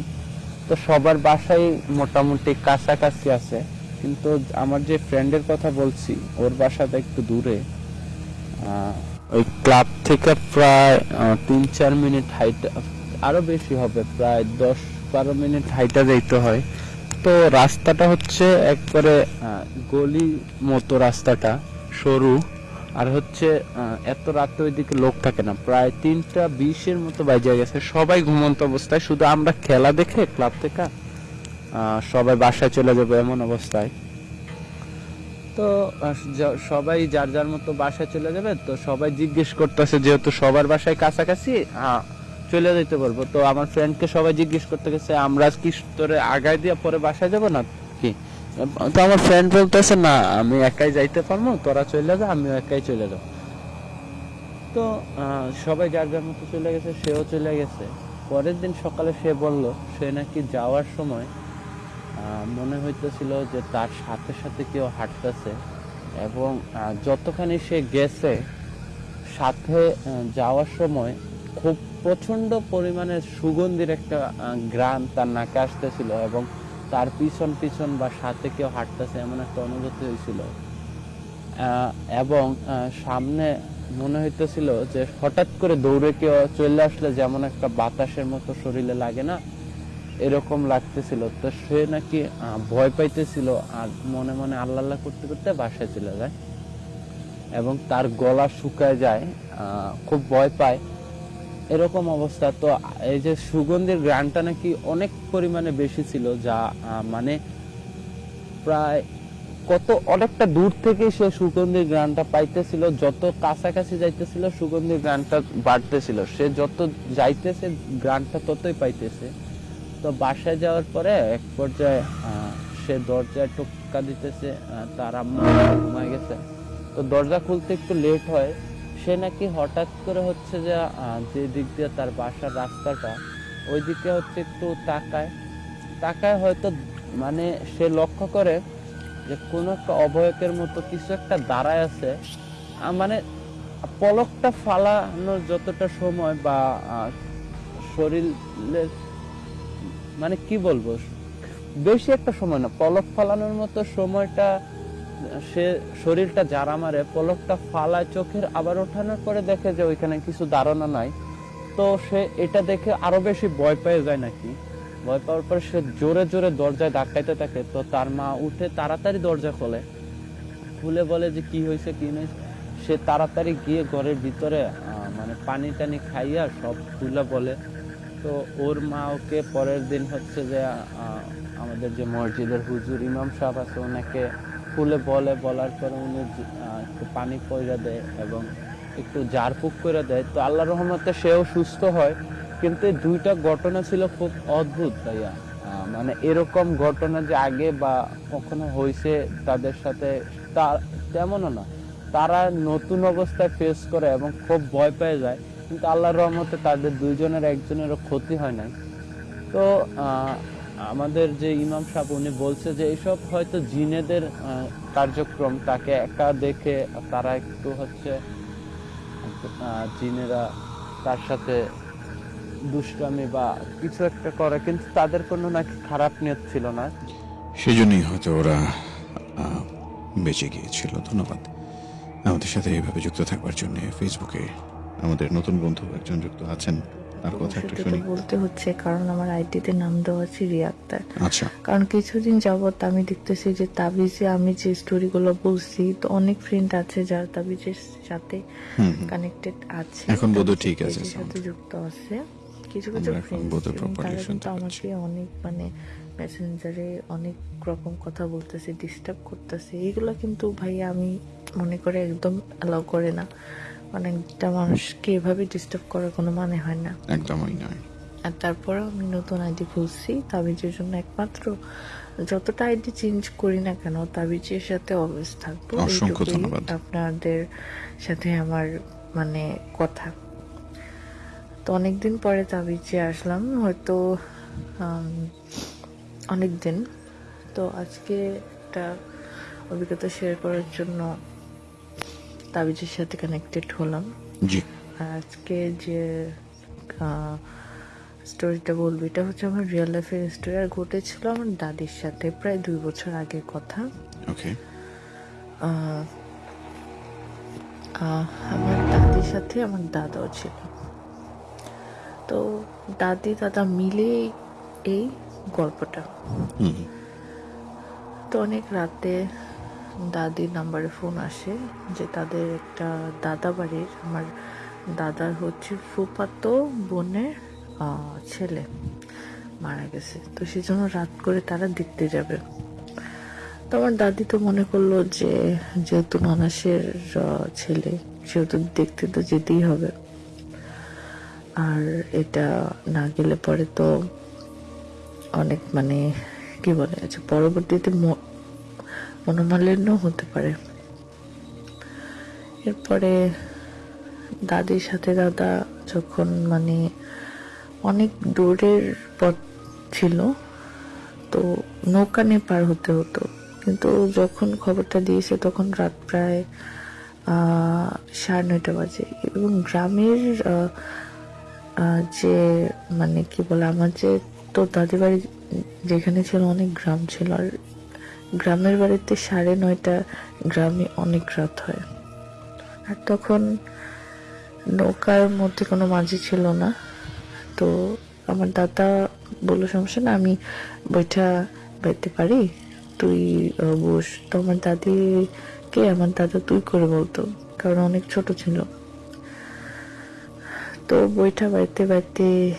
তো সবার বাসায় মোটামুটি কাছাকাছি আছে। কিন্তু আমার যে ফ্রেন্ডের কথা বলছি, ওর বাসাটা একটু দূরে। ওই ক্লাব থেকে প্রায় তিন চার মিনিট হাইটা, আরও বেশি হবে, প্রায় দশ বারো মিনিট হাইটা যাইতে হয়। তো রাস্তাটা হচ্ছে একবারে গলি মতো রাস্তাটা, সরু। আর হচ্ছে এত রাতে ওইদিকে লোক থাকে না। প্রায় তিনটা বিশের মতো বাজে গেছে। সবাই ঘুমন্ত অবস্থায়। শুধু আমরা খেলা দেখে, ক্লাব থেকে সবাই বাসায় চলে যাব এমন অবস্থায়। তো সবাই যার যার মতো বাসায় চলে যাবে। তো সবাই জিজ্ঞেস করতেছে, যেহেতু সবার বাসায় কাছাকাছি চলে যেতে পারব। তো আমার ফ্রেন্ডকে সবাই জিজ্ঞেস করতে গেছে, আমরা কি তোরে আগায় দিয়ে পরে বাসায় যাব না কি? তো আমার ফ্রেন্ড বলতেছে, না, আমি একাই যাইতে পারব, তোরা চলে যা, আমিও একাই চলে যাব। তো সবাই যার যার মতো চলে গেছে, সেও চলে গেছে। পরের দিন সকালে সে বলল, সে নাকি যাওয়ার সময় মনে হইতেছিল যে তার সাথে সাথে কেউ হাঁটতেছে এবং যতখানি সে গেছে, সাথে যাওয়ার সময় খুব প্রচণ্ড পরিমাণে সুগন্ধির একটা গ্রাম তার নাকে আসতেছিল এবং তার পিছন পিছন বা সাথে কেউ হাঁটতেছে এমন একটা অনুভূতি হয়েছিল। এবং সামনে মনে হইতেছিল যে হঠাৎ করে দৌড়ে কেউ চলে আসলে যেমন একটা বাতাসের মতো শরীরে লাগে না, এরকম লাগতেছিল। তো সে নাকি ভয় পাইতেছিল আর মনে মনে আল্লাহ আল্লাহ করতে করতে বাসায় চলে যায় এবং তার গলা শুকায় যায় খুব ভয় পায়। এরকম অবস্থা। তো এই যে সুগন্ধির গ্রানটা নাকি অনেক পরিমাণে বেশি ছিল, যা মানে প্রায় কত, অনেকটা দূর থেকে সে সুগন্ধির গ্রানটা পাইতেছিল, যত কাছাকাছি যাইতেছিল, সুগন্ধির গ্রানটা বাড়তেছিল। সে যত যাইতেছে, গ্রানটা ততই পাইতেছে। তো বাসায় যাওয়ার পরে এক পর্যায়ে সে দরজায় টোকা দিতেছে তার আম্মা ঘুমায় গেছে। তো দরজা খুলতে একটু লেট হয়। সে নাকি হঠাৎ করে হচ্ছে যে যে দিক দিয়ে তার বাসার রাস্তাটা, ওই দিকে হচ্ছে একটু তাকায়। তাকায় হয়তো মানে সে লক্ষ্য করে যে কোনো একটা অবয়কের মতো কিছু একটা দাঁড়ায় আছে। মানে পলকটা ফালানোর যতটা সময় বা শরীরের মানে কি বলব? বেশি একটা সময় না, পলক ফালানোর মতো সময়টা সে শরীরটা যারা মারে, পলকটা ফালায়, চোখের আবার ওঠানোর পরে দেখে যে ওইখানে কিছু ধারণা নাই। তো সে এটা দেখে আরও বেশি ভয় পেয়ে যায় নাকি? ভয় পাওয়ার পর সে জোরে জোরে দরজায় ধাক্কাইতে থাকে। তো তার মা উঠে তাড়াতাড়ি দরজা খোলে। খুলে বলে যে কি হয়েছে, কি নেই? সে তাড়াতাড়ি গিয়ে ঘরের ভিতরে মানে পানি টানি খাইয়া সব খুলে বলে। তো ওর মা ওকে পরের দিন হচ্ছে যে আমাদের যে মসজিদের হুজুর ইমাম সাহেব আছে, ওনাকে খুলে বলে, বলার পরে উনি একটু পানি পয়রা দেয় এবং একটু জারপুক করে দেয়। তো আল্লাহ রহমতে সেও সুস্থ হয়। কিন্তু দুইটা ঘটনা ছিল খুব অদ্ভুত ভাইয়া। মানে এরকম ঘটনা যে আগে বা কখনো হয়েছে তাদের সাথে, তা তেমনও না। তারা নতুন অবস্থায় ফেস করে এবং খুব ভয় পেয়ে যায়। কিন্তু আল্লাহর রহমতে তাদের দুইজনের, একজনেরও ক্ষতি হয় নাই। তো আমাদের যে ইমাম সাহেব, উনি বলছে যে এইসব হয়তো জিনেদের কার্যক্রম, তাকে একা দেখে তারা একটু হচ্ছে জিনেরা তার সাথে দুষ্টামি বা কিছু একটা করে, কিন্তু তাদের কোনো নাকি খারাপ নিয়ত ছিল না। সেজন্যই হয়তো ওরা বেঁচে গিয়েছিল। ধন্যবাদ। আমাদের সাথে এইভাবে যুক্ত থাকবার জন্য ফেসবুকে আমাদের নতুন বন্ধু একজন যুক্ত আছেন। তার কথা একটু শুনি। বলতে হচ্ছে কারণ আমার আইডিতে নাম দেওয়া আছে রিয়া আক্তার আচ্ছা। কারণ কিছুদিন যাবত আমি দেখতেছি যে তাবিজে আমি যে স্টোরিগুলো বলছি তো অনেক ফ্রেন্ড আছে যারা তাবিজের সাথে। কানেক্টেড আছে। এখন বোধহয় ঠিক আছে সাথে যুক্ত আছে। কিছু কিছু ফ্রেন্ড তারা কিন্তু আমাকে অনেক মানে মেসেঞ্জারে অনেক রকম কথা বলতেছে ডিস্টার্ব করতেছে। এগুলো কিন্তু ভাই আমি মনে করে একদম অ্যালাউ করে না। একটা মানুষকে এভাবে ডিস্টার্ব করার কোনো মানে হয় না। একদমই নয়। আর তারপরে আমি নতুন আইডি খুলছি তাবিজের জন্য একমাত্র যতটা আইডি চেঞ্জ করি না কেন তাবিজের সাথে অলওয়েজ থাকব। অসংখ্য ধন্যবাদ। আপনাদের সাথে আমার মানে কথা। তো অনেকদিন পরে তাবিজে আসলাম হয়তো অনেক দিন তো আজকে একটা অভিজ্ঞতা শেয়ার করার জন্য তাবিজের সাথে কানেক্টেড হলাম। জি। আজকে যে স্টোরিটা বলব এটা হচ্ছে আমার রিয়েল লাইফের স্টোরি আর ঘটেছিল আমার দাদির সাথে প্রায় দুই বছর আগের কথা। ওকে আমার দাদির সাথে আমার দাদাও ছিল। তো দাদি দাদা মিলে এই গল্পটা। তো অনেক রাতে দাদির নাম্বারে ফোন আসে যে তাদের একটা দাদা বাড়ির আমার দাদার হচ্ছে ফুপাতো বোনের ছেলে মারা গেছে। তো সেজন্য রাত করে তারা দেখতে যাবে। তো আমার দাদি তো মনে করল যে যেহেতু আহ, ছেলে সেহেতু দেখতে তো যেতেই হবে। আর এটা না গেলে পরে তো অনেক মানে কি বলে আচ্ছা পরবর্তীতে মনোমালিন্য হতে পারে। এরপরে দাদির সাথে দাদা যখন মানে অনেক দূরের পথ ছিল, তো নৌকা নিয়ে পার হতে হতো। কিন্তু যখন খবরটা দিয়েছে তখন রাত প্রায় সাড়ে নয়টা বাজে। এবং গ্রামের যে মানে কি বলে, আমার যে তো দাদি বাড়ি যেখানে ছিল অনেক গ্রাম ছিল, আর গ্রামের বাড়িতে সাড়ে নয়টা গ্রামে অনেক রাত হয়। আর তখন নৌকার মধ্যে কোনো মাঝি ছিল না। তো আমার দাদা বলল, সমস্যা না, আমি বইটা বাইতে পারি? তুই বস। তো আমার দাদিকে, আমার দাদা তুই করে বলতো, কারণ অনেক ছোট ছিল। তো বইটা বাইতে বাইতে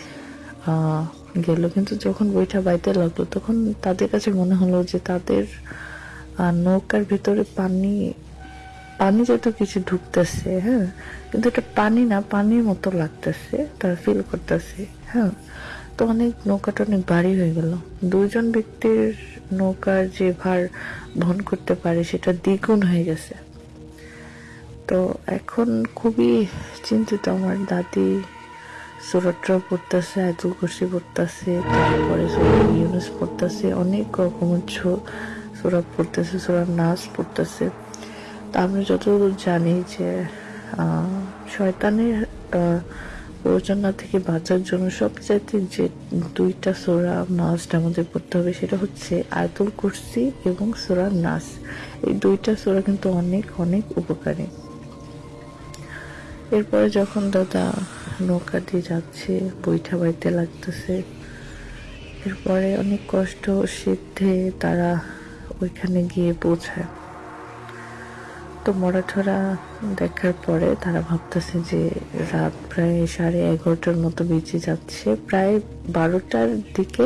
গেল। কিন্তু যখন বইটা বাইতে লাগল, তখন তাদের কাছে মনে হলো যে তাদের নৌকার ভিতরে পানি পানি যত কিছু ঢুকতেছে হ্যাঁ কিন্তু এটা পানি না, পানির মতো লাগতেছে, তারা ফিল করতেছে হ্যাঁ। তো অনেক, নৌকাটা অনেক ভারী হয়ে গেল। দুজন ব্যক্তির নৌকার যে ভার বহন করতে পারে, সেটা দ্বিগুণ হয়ে গেছে। তো এখন খুবই চিন্তিত আমার দাদি সুরটরা পড়তেছে আয়তুল কুরসি পড়তেছে, তারপরে ইউনুস পড়তেছে, অনেক রকমের সুরা পড়তেছে সুরা নাচ পড়তেছে। তা আমরা যতদূর জানি যে শয়তানের প্ররোচনা থেকে বাঁচার জন্য সবচাইতে যে দুইটা সোরা, নাচটা আমাদের পড়তে হবে, সেটা হচ্ছে আয়তুল কুরসি এবং সোরা নাচ এই দুইটা সোরা কিন্তু অনেক অনেক উপকারী। এরপরে যখন দাদা নৌকা দিয়ে যাচ্ছে, বৈঠা বাইতে লাগতেছে। এরপরে অনেক কষ্ট সিদ্ধে তারা ওইখানে গিয়ে পৌঁছায়। তো মরাঠরা দেখার পরে তারা ভাবতেছে যে রাত প্রায় সাড়ে এগারোটার মতো বেঁচে যাচ্ছে, প্রায় বারোটার দিকে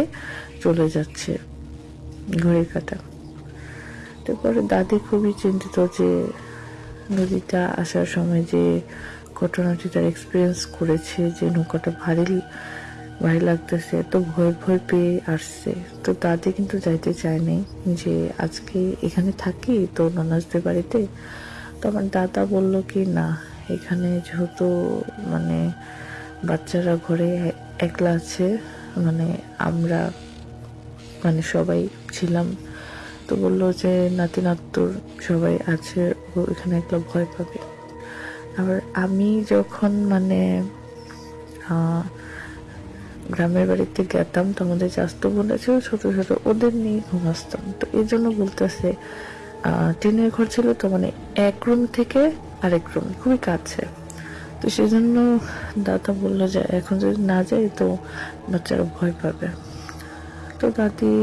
চলে যাচ্ছে ঘড়ির কাটা। তারপরে দাদি খুবই চিন্তিত যে নদীটা আসার সময় যে ঘটনাটি তার এক্সপিরিয়েন্স করেছে যে নৌকাটা ভারী ভারী লাগতেছে, তো ভয় ভয় পেয়ে আসছে। তো দাদি কিন্তু যাইতে চায়নি যে আজকে এখানে থাকি তো ননাজদের বাড়িতে। তো আমার দাদা বলল কি, না, এখানে যেহেতু মানে বাচ্চারা ঘরে একলা আছে মানে আমরা মানে সবাই ছিলাম। তো বলল যে নাতি নাত্তুর সবাই আছে, ও এখানে একলা ভয় পাবে। আবার আমি যখন মানে গ্রামের বাড়িতে গেতাম, তো আমাদের বোন আছে ছোট ছোট ওদের নিয়ে ঘুমাসতাম তো এই জন্য বলতেছে টিনের ঘর ছিল তো মানে এক রুম থেকে আরেক রুম, খুবই কাছে। তো সেই জন্য দাদা বলল যে, এখন যদি না যাই তো বাচ্চারা ভয় পাবে। তো দাদি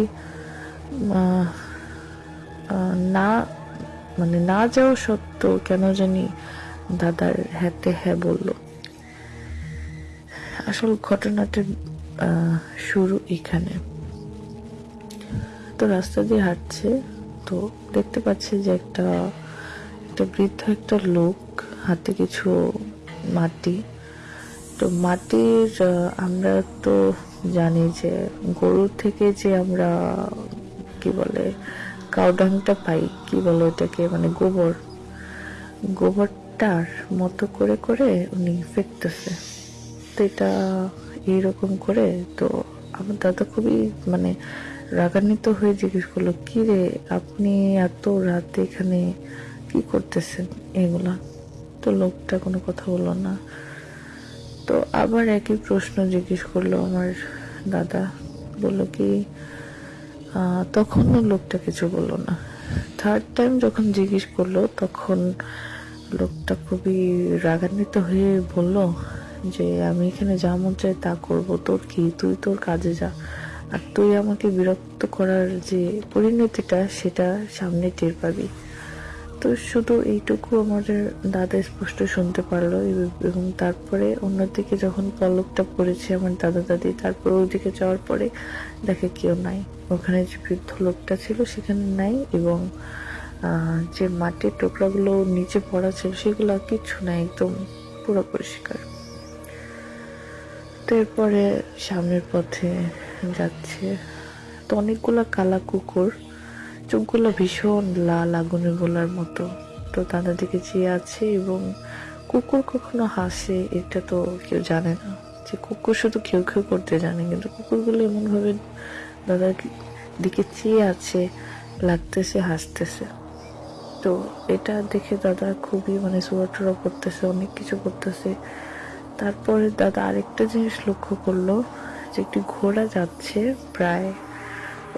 না মানে না যাওয়া সত্ত্বেও কেন জানি দাদার হ্যাতে হ্যাঁ বলল, আসল ঘটনাটা শুরু এখানে। তো রাস্তা দিয়ে হাঁটছে, তো দেখতে পাচ্ছে যে একটা একটা বৃদ্ধ একটা লোক, হাতে কিছু মাটি। তো মাটির আমরা তো জানি যে গরু থেকে যে আমরা, কি বলে, কাউডাংটা পাই, কি বলে ওটাকে মানে গোবর। গোবর গোবরটার মতো করে করে উনি ফেকতেছে তো এটা এইরকম করে তো আমার দাদা খুবই মানে রাগান্বিত হয়ে জিজ্ঞেস করল, কি রে, আপনি এত রাতে এখানে কি করতেছেন এগুলা? তো লোকটা কোনো কথা বলল না। তো আবার একই প্রশ্ন জিজ্ঞেস করল আমার দাদা। বলল কি তখনও লোকটা কিছু বলল না। থার্ড টাইম যখন জিজ্ঞেস করল, তখন লোকটা খুবই রাগান্বিত হয়ে বলল যে, আমি এখানে যা মন চাই তা করব। তোর কি? তুই তোর কাজে যা। আর তুই আমাকে বিরক্ত করার যে পরিণতিটা, সেটা সামনে টের পাবি। তো শুধু এইটুকু আমাদের দাদা স্পষ্ট শুনতে পারল এবং তারপরে অন্যদিকে যখন পলকটা পড়েছে আমার দাদা দাদি, তারপর ওইদিকে যাওয়ার পরে দেখে কেউ নাই। ওখানে যে বৃদ্ধ লোকটা ছিল, সেখানে নাই এবং যে মাটির টুকরাগুলো নিচে পড়া ছিল, সেগুলো আর কিচ্ছু নাই একদম পুরো পরিষ্কার। তো এরপরে সামনের পথে যাচ্ছে। তো অনেকগুলো কালা কুকুর, চোখগুলো ভীষণ লাল আগুনে গোলার মতো। তো তাদের দিকে চেয়ে আছে এবং কুকুর কখনো হাসে, এটা তো কেউ জানে না। যে কুকুর শুধু কেউ কেউ করতে জানে, কিন্তু কুকুরগুলো এমনভাবে দাদার দিকে চেয়ে আছে, লাগতেছে, হাসতেছে। তো এটা দেখে দাদা খুবই মানে সুয়াটুরা করতেছে, অনেক কিছু করতেছে। তারপরে দাদা আরেকটা জিনিস লক্ষ্য করল যে একটি ঘোড়া যাচ্ছে প্রায়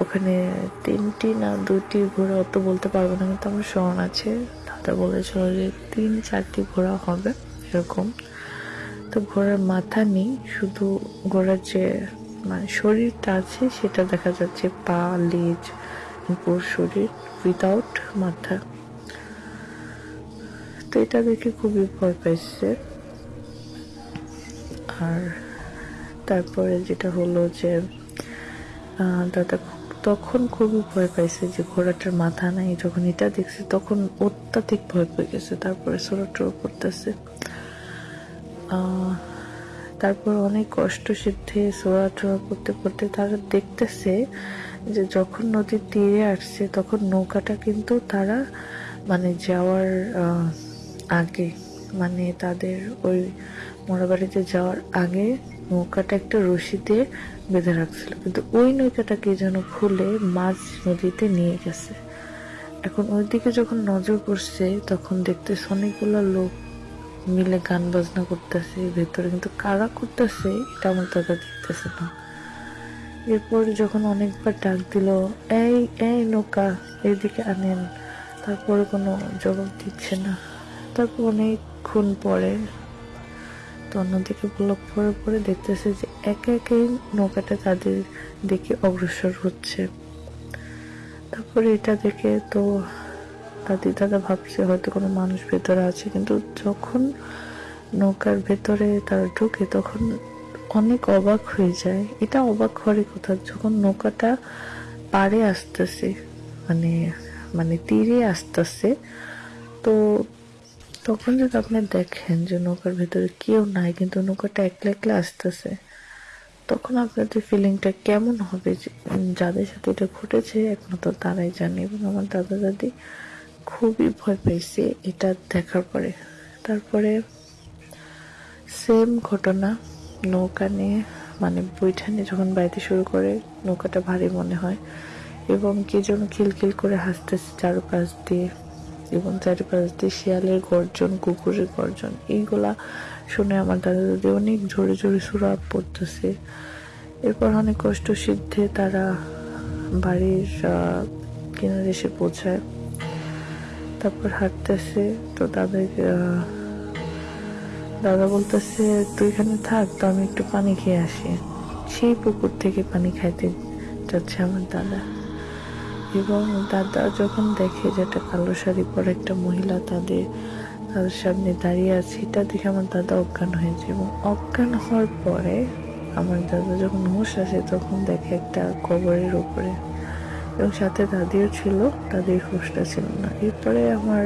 ওখানে তিনটি না দুটি ঘোড়া, অত বলতে পারব না কিন্তু আমার স্মরণ আছে। দাদা বলেছিল যে তিন চারটি ঘোড়া হবে এরকম। তো ঘোড়ার মাথা নেই, শুধু ঘোড়ার যে মানে শরীরটা আছে সেটা দেখা যাচ্ছে পা, লেজ পুরো শরীর উইদাউট মাথা। তো এটা দেখে খুবই ভয় পাইছে। আর তারপরে যেটা হলো যে দাদা তখন খুবই ভয় পাইছে যে ঘোড়াটার মাথা নাই, যখন এটা দেখছে তখন অত্যাধিক ভয় পেয়ে গেছে, তারপরে ছোটো করতেছে। তারপর অনেক কষ্ট সিদ্ধে সোয়া টোয়া করতে করতে তারা দেখতেছে যে যখন নদীর তীরে আসছে তখন নৌকাটা কিন্তু তারা মানে যাওয়ার আগে মানে তাদের ওই মোড়াবাড়িতে যাওয়ার আগে নৌকাটা একটা রশি দিয়ে বেঁধে রাখছিল। কিন্তু ওই নৌকাটাকে যেন খুলে মাঝ নদীতে নিয়ে গেছে। এখন ওইদিকে যখন নজর পড়ছে, তখন দেখতেছে অনেকগুলো লোক মিলে গান বাজনা করতেছে ভেতরে। কিন্তু কারা করতেছে, এটা আমার দাদা দেখতেছে না। এরপর যখন অনেকবার ডাক দিল, এই এই নৌকা এইদিকে আনেন। তারপরে কোনো জবাব দিচ্ছে না। তারপর অনেকক্ষণ পরে তো অন্যদিকে ব্লক পরে পরে দেখতেছে যে একে একে নৌকাটা তাদের দিকে অগ্রসর হচ্ছে। তারপরে এটা দেখে তো দাদি দাদা ভাবছে হয়তো কোনো মানুষ ভেতরে আছে, কিন্তু যখন নৌকার ভেতরে তারা ঢুকে তখন অনেক অবাক হয়ে যায়। এটা অবাক হওয়ারই কথা, যখন নৌকাটা পাড়ে আসতেছে মানে মানে তীরে আসতেছে, তো তখন যদি আপনি দেখেন যে নৌকার ভেতরে কেউ নাই, কিন্তু নৌকাটা একলা একলা আসতেছে, তখন আপনাদের ফিলিংটা কেমন হবে যাদের সাথে এটা ঘটেছে একমাত্র তারাই জানে, এবং আমার দাদা দাদি খুবই ভয় পেয়েছে এটা দেখার পরে। তারপরে সেম ঘটনা, নৌকা নিয়ে মানে বৈঠা নিয়ে যখন বাড়িতে শুরু করে, নৌকাটা ভারী মনে হয়, এবং কে যেন খিলখিল করে হাসতেছে চারপাশ দিয়ে। এবং চারিপাশ দিয়ে শিয়ালের গর্জন, কুকুরের গর্জন, এইগুলা শুনে আমার দাদা দাদি অনেক জোরে জোরে সুরা পড়তেছে। এরপর অনেক কষ্ট সিদ্ধে তারা বাড়ির কিনারে এসে পৌঁছায়। তারপর হাঁটতেছে, তো তাদের দাদা বলতেছে, তুই এখানে থাক, তো আমি একটু পানি খেয়ে আসি। সেই পুকুর থেকে পানি খাইতে যাচ্ছে আমার দাদা। এবং দাদা যখন দেখে যে একটা কালো শাড়ি পরে একটা মহিলা তাদের তাদের সামনে দাঁড়িয়ে আছে, এটা দেখে আমার দাদা অজ্ঞান হয়ে যায় এবং অজ্ঞান হওয়ার পরে আমার দাদা যখন হুঁশ আসে তখন দেখে একটা কবরের উপরে। এবং সাথে দাদিও ছিল, দাদির হুঁশটা ছিল না। এরপরে আমার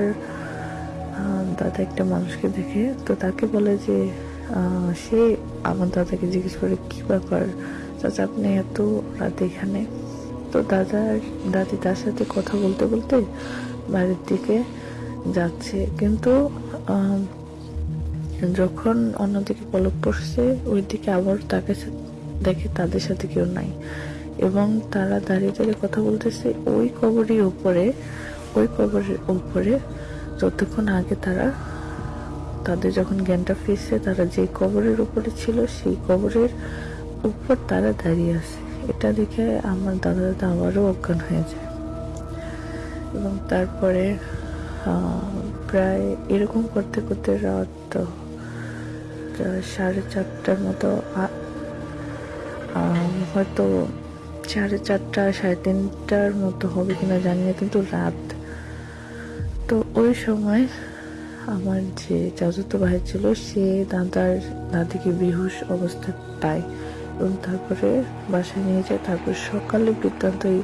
দাদা একটা মানুষকে দেখে, তো তাকে বলে যে সে আমার দাদাকে জিজ্ঞেস করে, কী ব্যাপার? চাচা, আপনি এত রাতে এখানে? তো দাদা, দাদি তার সাথে কথা বলতে বলতে বাড়ির দিকে যাচ্ছে। কিন্তু যখন অন্যদিকে পলক পড়ছে ওই দিকে আবার তাকে দেখে তাদের সাথে কেউ নাই। এবং তারা দাঁড়িয়ে দাঁড়িয়ে কথা বলতেছে, ওই কবরের উপরে, ওই কবরের উপরে যতক্ষণ আগে তারা, তাদের যখন জ্ঞানটা ফিরছে, তারা যে কবরের উপরে ছিল, সেই কবরের উপর তারা দাঁড়িয়ে আছে। এটা দেখে আমার দাদা দাদা আবারও অজ্ঞান হয়ে যায়। এবং তারপরে প্রায় এরকম করতে করতে রাত সাড়ে চারটার মতো হয়তো সাড়ে চারটা, সাড়ে তিনটার মতো হবে কিনা জানি না, কিন্তু রাত। তো ওই সময় আমার যে চাচতো ভাই ছিল, সে দাদার, দাদিকে বেহুশ অবস্থা পায়। এবং তারপরে বাসায় নিয়ে যায়। তারপর সকালে বৃত্তান্ত এই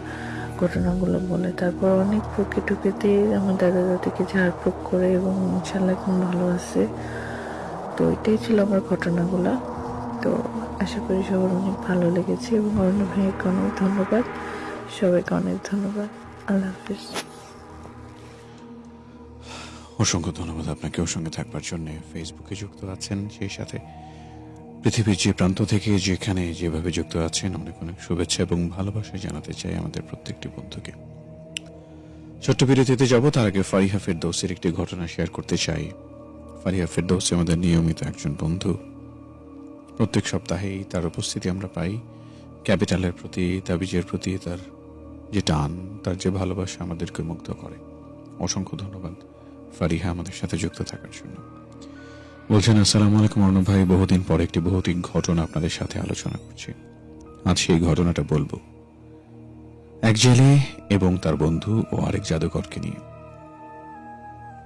ঘটনাগুলো বলে। তারপর অনেক ফুকে টুকে দিয়ে আমার দাদা দাদিকে ঝাড়ফুঁক করে এবং ইনশাল্লাহ এখন ভালো আছে। তো এটাই ছিল আমার ঘটনাগুলো। তো আশা করি সবার অনেক ভালো লেগেছে এবং অরণ্য ভাইকে অনেক ধন্যবাদ। সবাইকে অনেক ধন্যবাদ। আল্লাহ হাফিজ। অসংখ্য ধন্যবাদ আপনাকে। ওর সঙ্গে থাকবার জন্য ফেসবুকে যুক্ত আছেন সেই সাথে। পৃথিবীর যে প্রান্ত থেকে যেখানে যেভাবে যুক্ত আছেন, অনেক অনেক শুভেচ্ছা এবং ভালোবাসা জানাতে চাই আমাদের প্রত্যেকটি বন্ধুকে। ছোট্ট বিরতিতে যাব, তার আগে ফারিহা ফেরদৌসের একটি ঘটনা শেয়ার করতে চাই। ফারিহা ফেরদৌস আমাদের নিয়মিত একজন বন্ধু। প্রত্যেক সপ্তাহেই তার উপস্থিতি আমরা পাই। ক্যাপিটালের প্রতি, তাবিজের প্রতি তার যে টান, তার যে ভালোবাসা আমাদেরকে মুগ্ধ করে। অসংখ্য ধন্যবাদ ফারিহা আমাদের সাথে যুক্ত থাকার জন্য। বলছেন, আসসালামু আলাইকুম অর্ণব ভাই, বহুদিন পর একটি ভৌতিক ঘটনা আপনাদের সাথে আলোচনা করছি। আজ সেই ঘটনাটা বলব। এক জেলে এবং তার বন্ধু ও আরেক জাদুকরকে নিয়ে।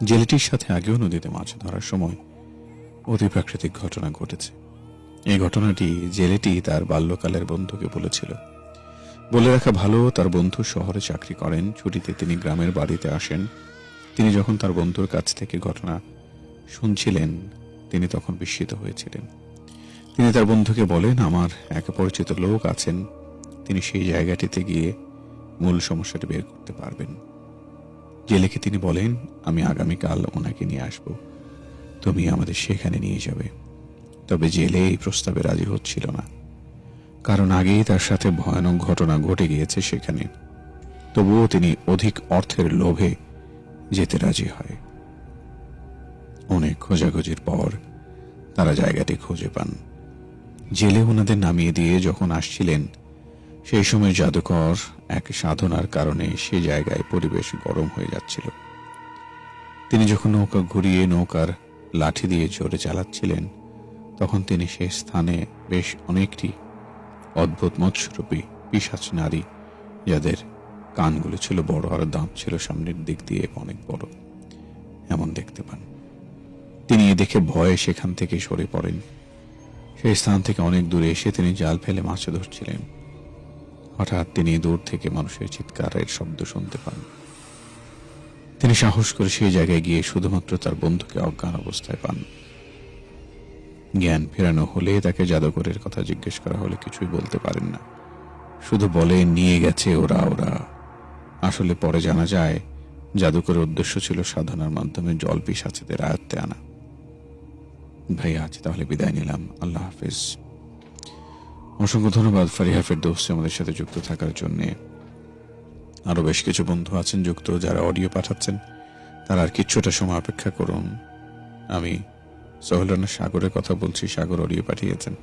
জেলেটির সাথে আগেও নদীতে মাছ ধরার সময় অতি প্রাকৃতিক ঘটনা ঘটেছে। এই ঘটনাটি জেলেটি তার বাল্যকালের বন্ধুকে বলেছিল। বলে রাখা ভালো, তার বন্ধু শহরে চাকরি করেন, ছুটিতে তিনি গ্রামের বাড়িতে আসেন। তিনি যখন তার বন্ধুর কাছ থেকে ঘটনা শুনছিলেন তিনি তখন বিস্মিত হয়েছিলেন। তিনি তার বন্ধুকে বলেন, আমার এক পরিচিত লোক আছেন, তিনি সেই জায়গাটিতে গিয়ে মূল সমস্যাটি বের করতে পারবেন। জেলেকে তিনি বলেন, আমি আগামীকাল ওনাকে নিয়ে আসব। তুমি আমাদের সেখানে নিয়ে যাবে। তবে জেলে এই প্রস্তাবে রাজি হচ্ছিল না। কারণ আগেই তার সাথে ভয়ানক ঘটনা ঘটে গিয়েছে সেখানে। তবুও তিনি অধিক অর্থের লোভে যেতে রাজি হয়। অনেক খোঁজাখুঁজির পর তারা জায়গাটি খুঁজে পান। জেলে ওনাদের নামিয়ে দিয়ে যখন আসছিলেন, সেই সময় জাদুকর এক সাধনার কারণে সে জায়গায় পরিবেশ গরম হয়ে যাচ্ছিল। তিনি যখন নৌকা ঘুরিয়ে নৌকার লাঠি দিয়ে জোরে চালাচ্ছিলেন, তখন তিনি সেই স্থানে বেশ অনেকটি অদ্ভুত মৎস্যরূপী পিসাচ নারী, যাদের কানগুলো ছিল বড় আর দাঁত ছিল সামনের দিক দিয়ে অনেক বড়, এমন দেখতে পান। তিনি এ দেখে ভয়ে সেখান থেকে সরে পড়েন। সেই স্থান থেকে অনেক দূরে এসে তিনি জাল ফেলে মাছ ধরছিলেন। হঠাৎ তিনি দূর থেকে মানুষের চিৎকারের শব্দ শুনতে পান। তিনি সাহস করে সেই জায়গায় গিয়ে শুধুমাত্র তার বন্ধুকে অজ্ঞান অবস্থায় পান। জ্ঞান ফেরানো হলে তাকে জাদুকরের কথা জিজ্ঞেস করা হলে কিছুই বলতে পারেন না। শুধু বলে, নিয়ে গেছে ওরা ওরা। আসলে পরে জানা যায়, জাদুকরের উদ্দেশ্য ছিল সাধনার মাধ্যমে জল পিসাচেদের আয়ত্তে আনা। ভাই আজ তাহলে বিদায় নিলাম। আল্লাহ হাফিজ। অসংখ্য ধন্যবাদ ফারিহা ফেরদৌসি আমাদের সাথে যুক্ত থাকার জন্য। আরও বেশ কিছু বন্ধু আছেন যুক্ত, যারা অডিও পাঠাচ্ছেন। তারা আর কিছুটা সময় অপেক্ষা করুন। আমি সোহেল রানা সাগরের কথা বলছি, সাগর অডিও পাঠিয়েছেন।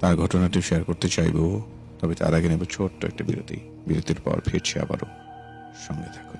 তার ঘটনাটি শেয়ার করতে চাইব, তবে তার আগে নেব ছোট্ট একটা বিরতি। বিরতির পর ফিরছি আবারও। সঙ্গে থাকুন.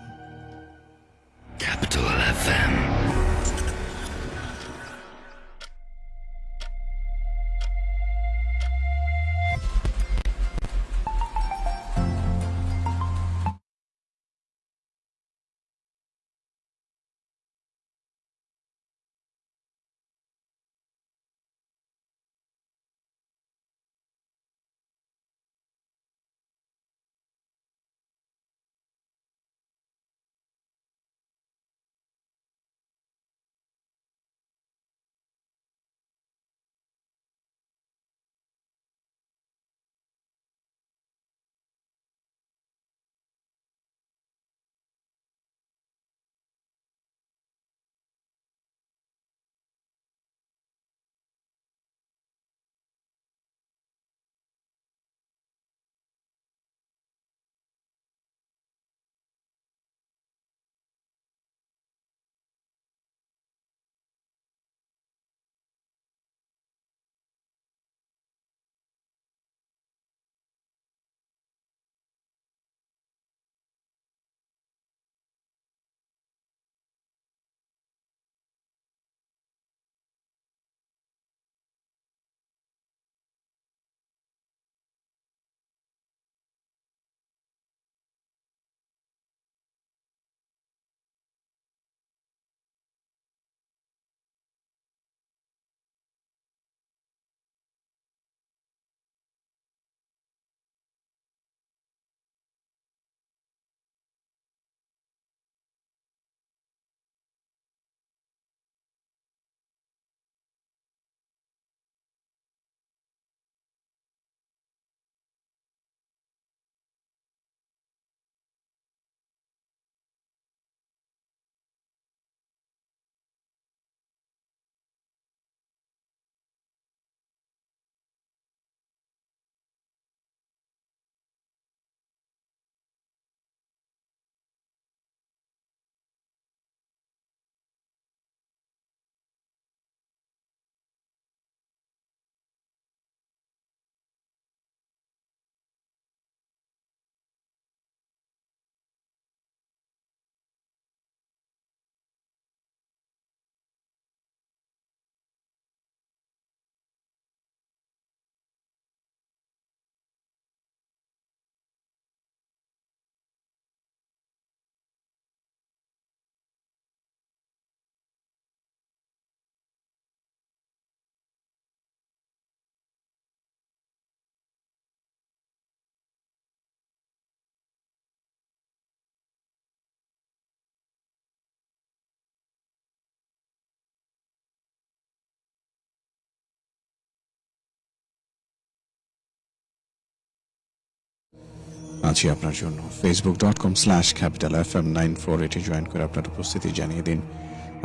আছি আপনার জন্য। Facebook dot com slash capital F M nine four এটি জয়েন করে আপনার উপস্থিতি জানিয়ে দিন।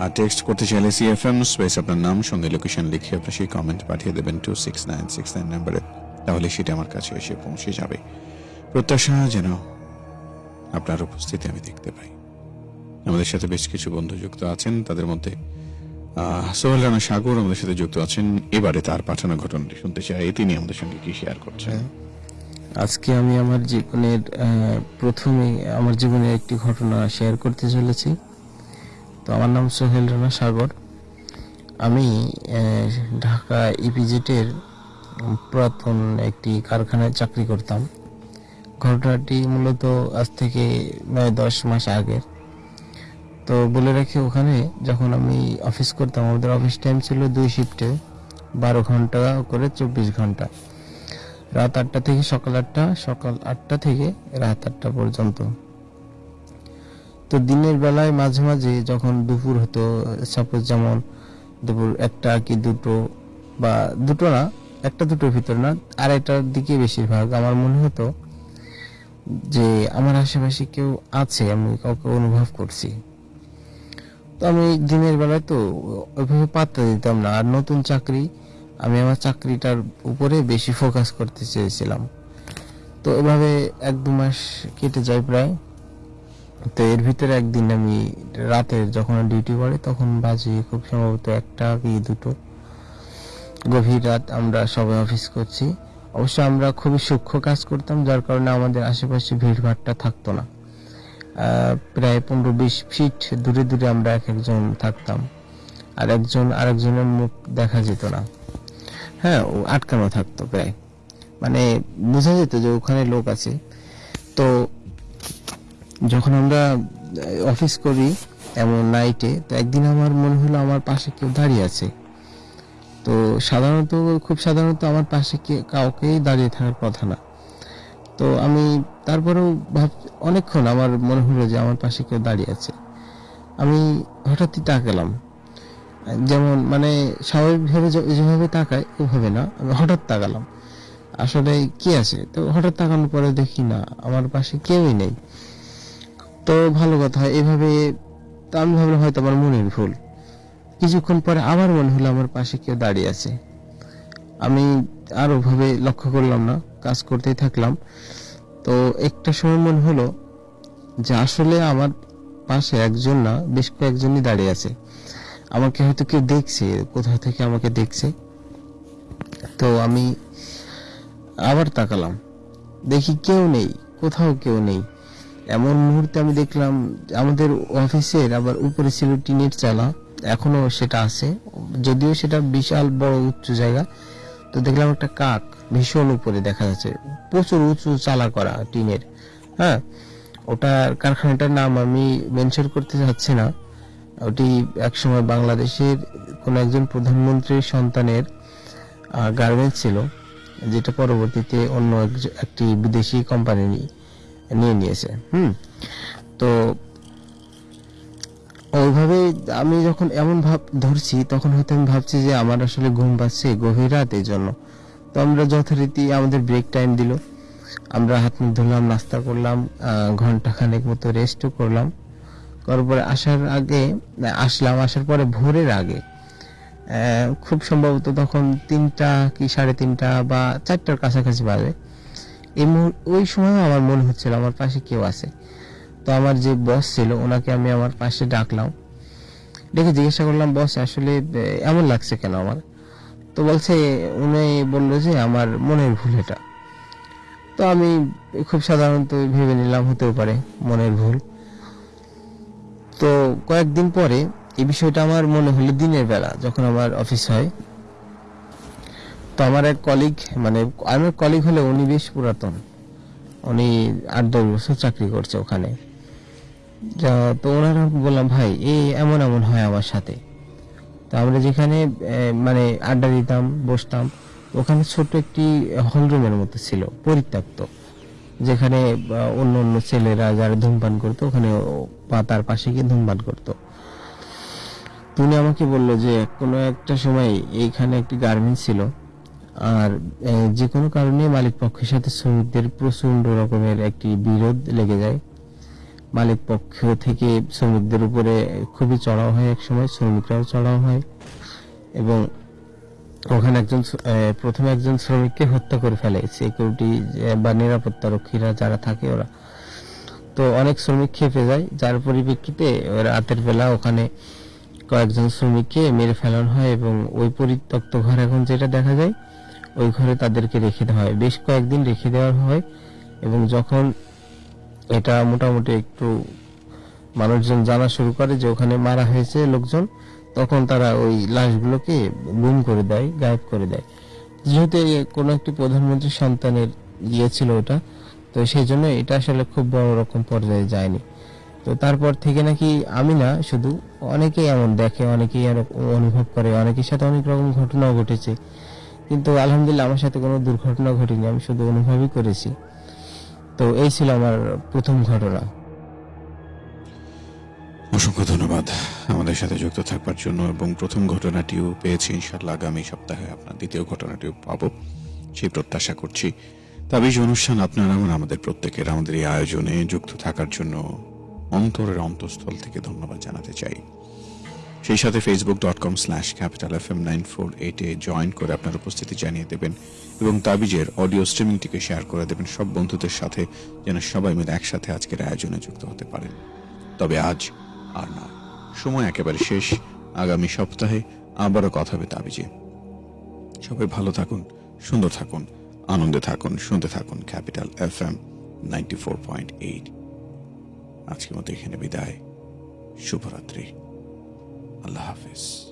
আর টেক্সট করতে চাইলে সি এফ এম স্পেস আপনার নাম, সঙ্গে লোকেশন লিখে আপনি সেই কমেন্ট পাঠিয়ে দেবেন two six nine six nine নাম্বারে তাহলে সেটা আমার কাছে এসে পৌঁছে যাবে। প্রত্যাশা যেন আপনার উপস্থিতি আমি দেখতে পাই। আমাদের সাথে বেশ কিছু বন্ধু যুক্ত আছেন, তাদের মধ্যে সোহেল রানা সাগর আমাদের সাথে যুক্ত আছেন। এবারে তার পাঠানো ঘটনাটি শুনতে চাই। তিনি আমাদের সঙ্গে কি শেয়ার করছেন? আজকে আমি আমার জীবনের প্রথমে আমার জীবনের একটি ঘটনা শেয়ার করতে চলেছি। তো আমার নাম সোহেল রানা সাগর। আমি ঢাকা ইপিজেটের পুরাতন একটি কারখানায় চাকরি করতাম। ঘটনাটি মূলত আজ থেকে নয়, দশ মাস আগের। তো বলে রাখি, ওখানে যখন আমি অফিস করতাম, আমাদের অফিস টাইম ছিল দুই শিফটে বারো ঘণ্টা করে চব্বিশ ঘণ্টা। রাত আটটা থেকে সকাল আটটা সকাল আটটা থেকে রাত আটটা পর্যন্ত। তো দিনের বেলায় মাঝে মাঝে যখন দুপুর হতো সাপোজ যেমন দুপুর একটা কি দুটো বা দুটো না, একটা দুটোর ভিতর না, আড়াইটার দিকে বেশিরভাগ আমার মনে হতো যে আমার আশেপাশে কেউ আছে, আমি কাউকে অনুভব করছি। তো আমি দিনের বেলায় তো ওইভাবে পাত্তা দিতাম না। আর নতুন চাকরি আমি আমার চাকরিটার উপরে বেশি ফোকাস করতে চেয়েছিলাম। তো এভাবে এক দু মাস কেটে যায় প্রায়। তো এর ভিতরে একদিন আমি রাতের যখন ডিউটি পড়ে তখন বাজে খুব সম্ভবত একটা কি দুটো। গভীর রাত আমরা সবাই অফিস করছি। অবশ্য আমরা খুবই সূক্ষ্ম কাজ করতাম, যার কারণে আমাদের আশেপাশে ভিড় ভিড়ভাড়টা থাকতো না। প্রায় পনেরো বিশ ফিট দূরে দূরে আমরা এক একজন থাকতাম। আর একজন আরেকজনের মুখ দেখা যেত না। হ্যাঁ ও আটকানো থাকতো প্রায়। মানে বোঝা যেত যে ওখানে লোক আছে। তো যখন আমরা অফিস করি এমন নাইটে তো একদিন আমার মনে হলো আমার পাশে কেউ দাঁড়িয়ে আছে। তো সাধারণত, খুব সাধারণত আমার পাশে কাউকেই দাঁড়িয়ে থাকার কথা না। তো আমি তারপরেও ভাব, অনেকক্ষণ আমার মনে হলো যে আমার পাশে কেউ দাঁড়িয়ে আছে। আমি হঠাৎই তাকালাম। যেমন মানে স্বাভাবিকভাবে যেভাবে তাকায়, ওভাবে না। আমি হঠাৎ তাকালাম। আসলে কি আছে? তো হঠাৎ তাকানোর পরে দেখি না, আমার পাশে কেউই নেই। তো ভালো কথা, এভাবে তো আমি ভাবলাম হয়তো আমার মনের ভুল। কিছুক্ষণ পরে আবার মনে হলো আমার পাশে কেউ দাঁড়িয়ে আছে। আমি আরও ভাবে লক্ষ্য করলাম না, কাজ করতেই থাকলাম। তো একটা সময় মনে হলো যে আসলে আমার পাশে একজন না, বেশ কয়েকজনই দাঁড়িয়ে আছে। আমাকে হয়তো কেউ দেখছে, কোথাও থেকে আমাকে দেখছে। তো আমি আবার তাকালাম। দেখি কেউ নেই, কোথাও কেউ নেই। এমন মুহূর্তে আমি দেখলাম আমাদের অফিসের আবার উপরে ছিল টিনের চালা, এখনও সেটা আছে। যদিও সেটা বিশাল বড় উঁচু জায়গা। তো দেখলাম একটা কাক ভীষণ উপরে দেখা যাচ্ছে। প্রচুর উঁচু চালা করা টিনের। হ্যাঁ ওটার কারখানাটার নাম আমি মেনশন করতে চাচ্ছি না। ওটি একসময় বাংলাদেশের কোন একজন প্রধানমন্ত্রীর সন্তানের গার্মেন্টস ছিল, যেটা পরবর্তীতে অন্য একটি বিদেশি কোম্পানি নিয়ে নিয়েছে, হুম? তো ওইভাবে আমি যখন এমন ভাব ধরছি, তখন হয়তো আমি ভাবছি যে আমার আসলে ঘুম পাচ্ছে গভীর রাত এই জন্য তো আমরা যথারীতি আমাদের ব্রেক টাইম দিল। আমরা হাত মুখ ধুলাম, নাস্তা করলাম ঘণ্টা খানেক মতো রেস্টও করলাম। করার পরে আসার আগে আসলাম, আসার পরে ভোরের আগে। খুব সম্ভবত তখন তিনটা কি সাড়ে তিনটা বা চারটার কাছাকাছি বাজে। এই ওই সময় আমার মনে হচ্ছিল আমার পাশে কেউ আছে। তো আমার যে বস ছিল, ওনাকে আমি আমার পাশে ডাকলাম। ডেকে জিজ্ঞাসা করলাম, বস, আসলে এমন লাগছে কেন আমার? তো বলছে, উনি বলল যে আমার মনের ভুল এটা। তো আমি খুব সাধারণত ভেবে নিলাম, হতেও পারে মনের ভুল। তো কয়েকদিন পরে এই বিষয়টা আমার মনে হলো দিনের বেলা, যখন আমার অফিস হয়। তো আমার এক কলিগ মানে আমার কলিগ হলে উনি বেশ পুরাতন। উনি আট দশ বছর চাকরি করছে ওখানে। তো ওনারা বললাম, ভাই এই এমন এমন হয় আমার সাথে। তো আমরা যেখানে মানে আড্ডা দিতাম, বসতাম, ওখানে ছোট একটি হলরুমের মতো ছিল, পরিত্যক্ত। যেখানে অন্য অন্য ছেলেরা যারা ধূমপান করতো, ওখানে বা তার পাশে গিয়ে ধূমপান করতো। তুমি আমাকে বলল যে, কোনো একটা সময় এইখানে একটি গার্মেন্টস ছিল আর যে কোনো কারণে মালিক পক্ষের সাথে শ্রমিকদের প্রচণ্ড রকমের একটি বিরোধ লেগে যায়। মালিক পক্ষ থেকে শ্রমিকদের উপরে খুবই চড়াও হয় এক সময়, শ্রমিকরাও চড়াও হয় এবং ওখানে একজন প্রথমে একজন শ্রমিককে হত্যা করে ফেলে। সিকিউরিটি বা নিরাপত্তা রক্ষীরা যারা থাকে ওরা। তো অনেক শ্রমিক খেপে যায়, যার পরিপ্রেক্ষিতে রাতের বেলা ওখানে কয়েকজন শ্রমিককে মেরে ফেলানো হয় এবং ওই পরিত্যক্ত ঘর এখন যেটা দেখা যায়, ওই ঘরে তাদেরকে রেখে দেওয়া হয়। বেশ কয়েকদিন রেখে দেওয়া হয় এবং যখন এটা মোটামুটি একটু মানুষজন জানা শুরু করে যে ওখানে মারা হয়েছে লোকজন, তখন তারা ওই লাশগুলোকে গুম করে দেয়, গায়েব করে দেয়। যেহেতু কোনো একটি প্রধানমন্ত্রীর সন্তানের ইয়ে ছিল ওটা তো সেই জন্য এটা আসলে খুব বড় রকম পর্যায়ে যায়নি। তো তারপর থেকে নাকি আমি না, শুধু অনেকেই এমন দেখে, অনেকেই অনুভব করে, অনেকের সাথে অনেক রকম ঘটনাও ঘটেছে। কিন্তু আলহামদুলিল্লাহ আমার সাথে কোনো দুর্ঘটনা ঘটেনি, আমি শুধু অনুভবই করেছি। তো এই ছিল আমার প্রথম ঘটনা। অসংখ্য ধন্যবাদ আমাদের সাথে যুক্ত থাকবার জন্য, এবং প্রথম ঘটনাটিও পেয়েছি ইনশাল্লাহ আগামী সপ্তাহে, আপনার দ্বিতীয় ঘটনাটিও পাবো, সেই প্রত্যাশা করছি। তাবিজ অনুষ্ঠান আপনারা এবং আমাদের প্রত্যেকের, আমাদের এই আয়োজনে যুক্ত থাকার জন্য অন্তরের অন্তঃস্থল থেকে ধন্যবাদ জানাতে চাই। সেই সাথে Facebook dot com slash capital F M nine four এইটে জয়েন করে আপনার উপস্থিতি জানিয়ে দেবেন এবং তাবিজের অডিও স্ট্রিমিংটিকে শেয়ার করে দেবেন সব বন্ধুদের সাথে, যেন সবাই মিলে একসাথে আজকের আয়োজনে যুক্ত হতে পারেন। তবে আজ আর না। সময় একেবারে শেষ। আগামী সপ্তাহে আবারও কথা হবে তাবিজে। সবাই ভালো থাকুন, সুন্দর থাকুন। আনন্দে থাকুন, শুনতে থাকুন capital F M ninety four point eight. আজকের মতো এখানে বিদায়। শুভরাত্রি। আল্লাহ হাফিজ।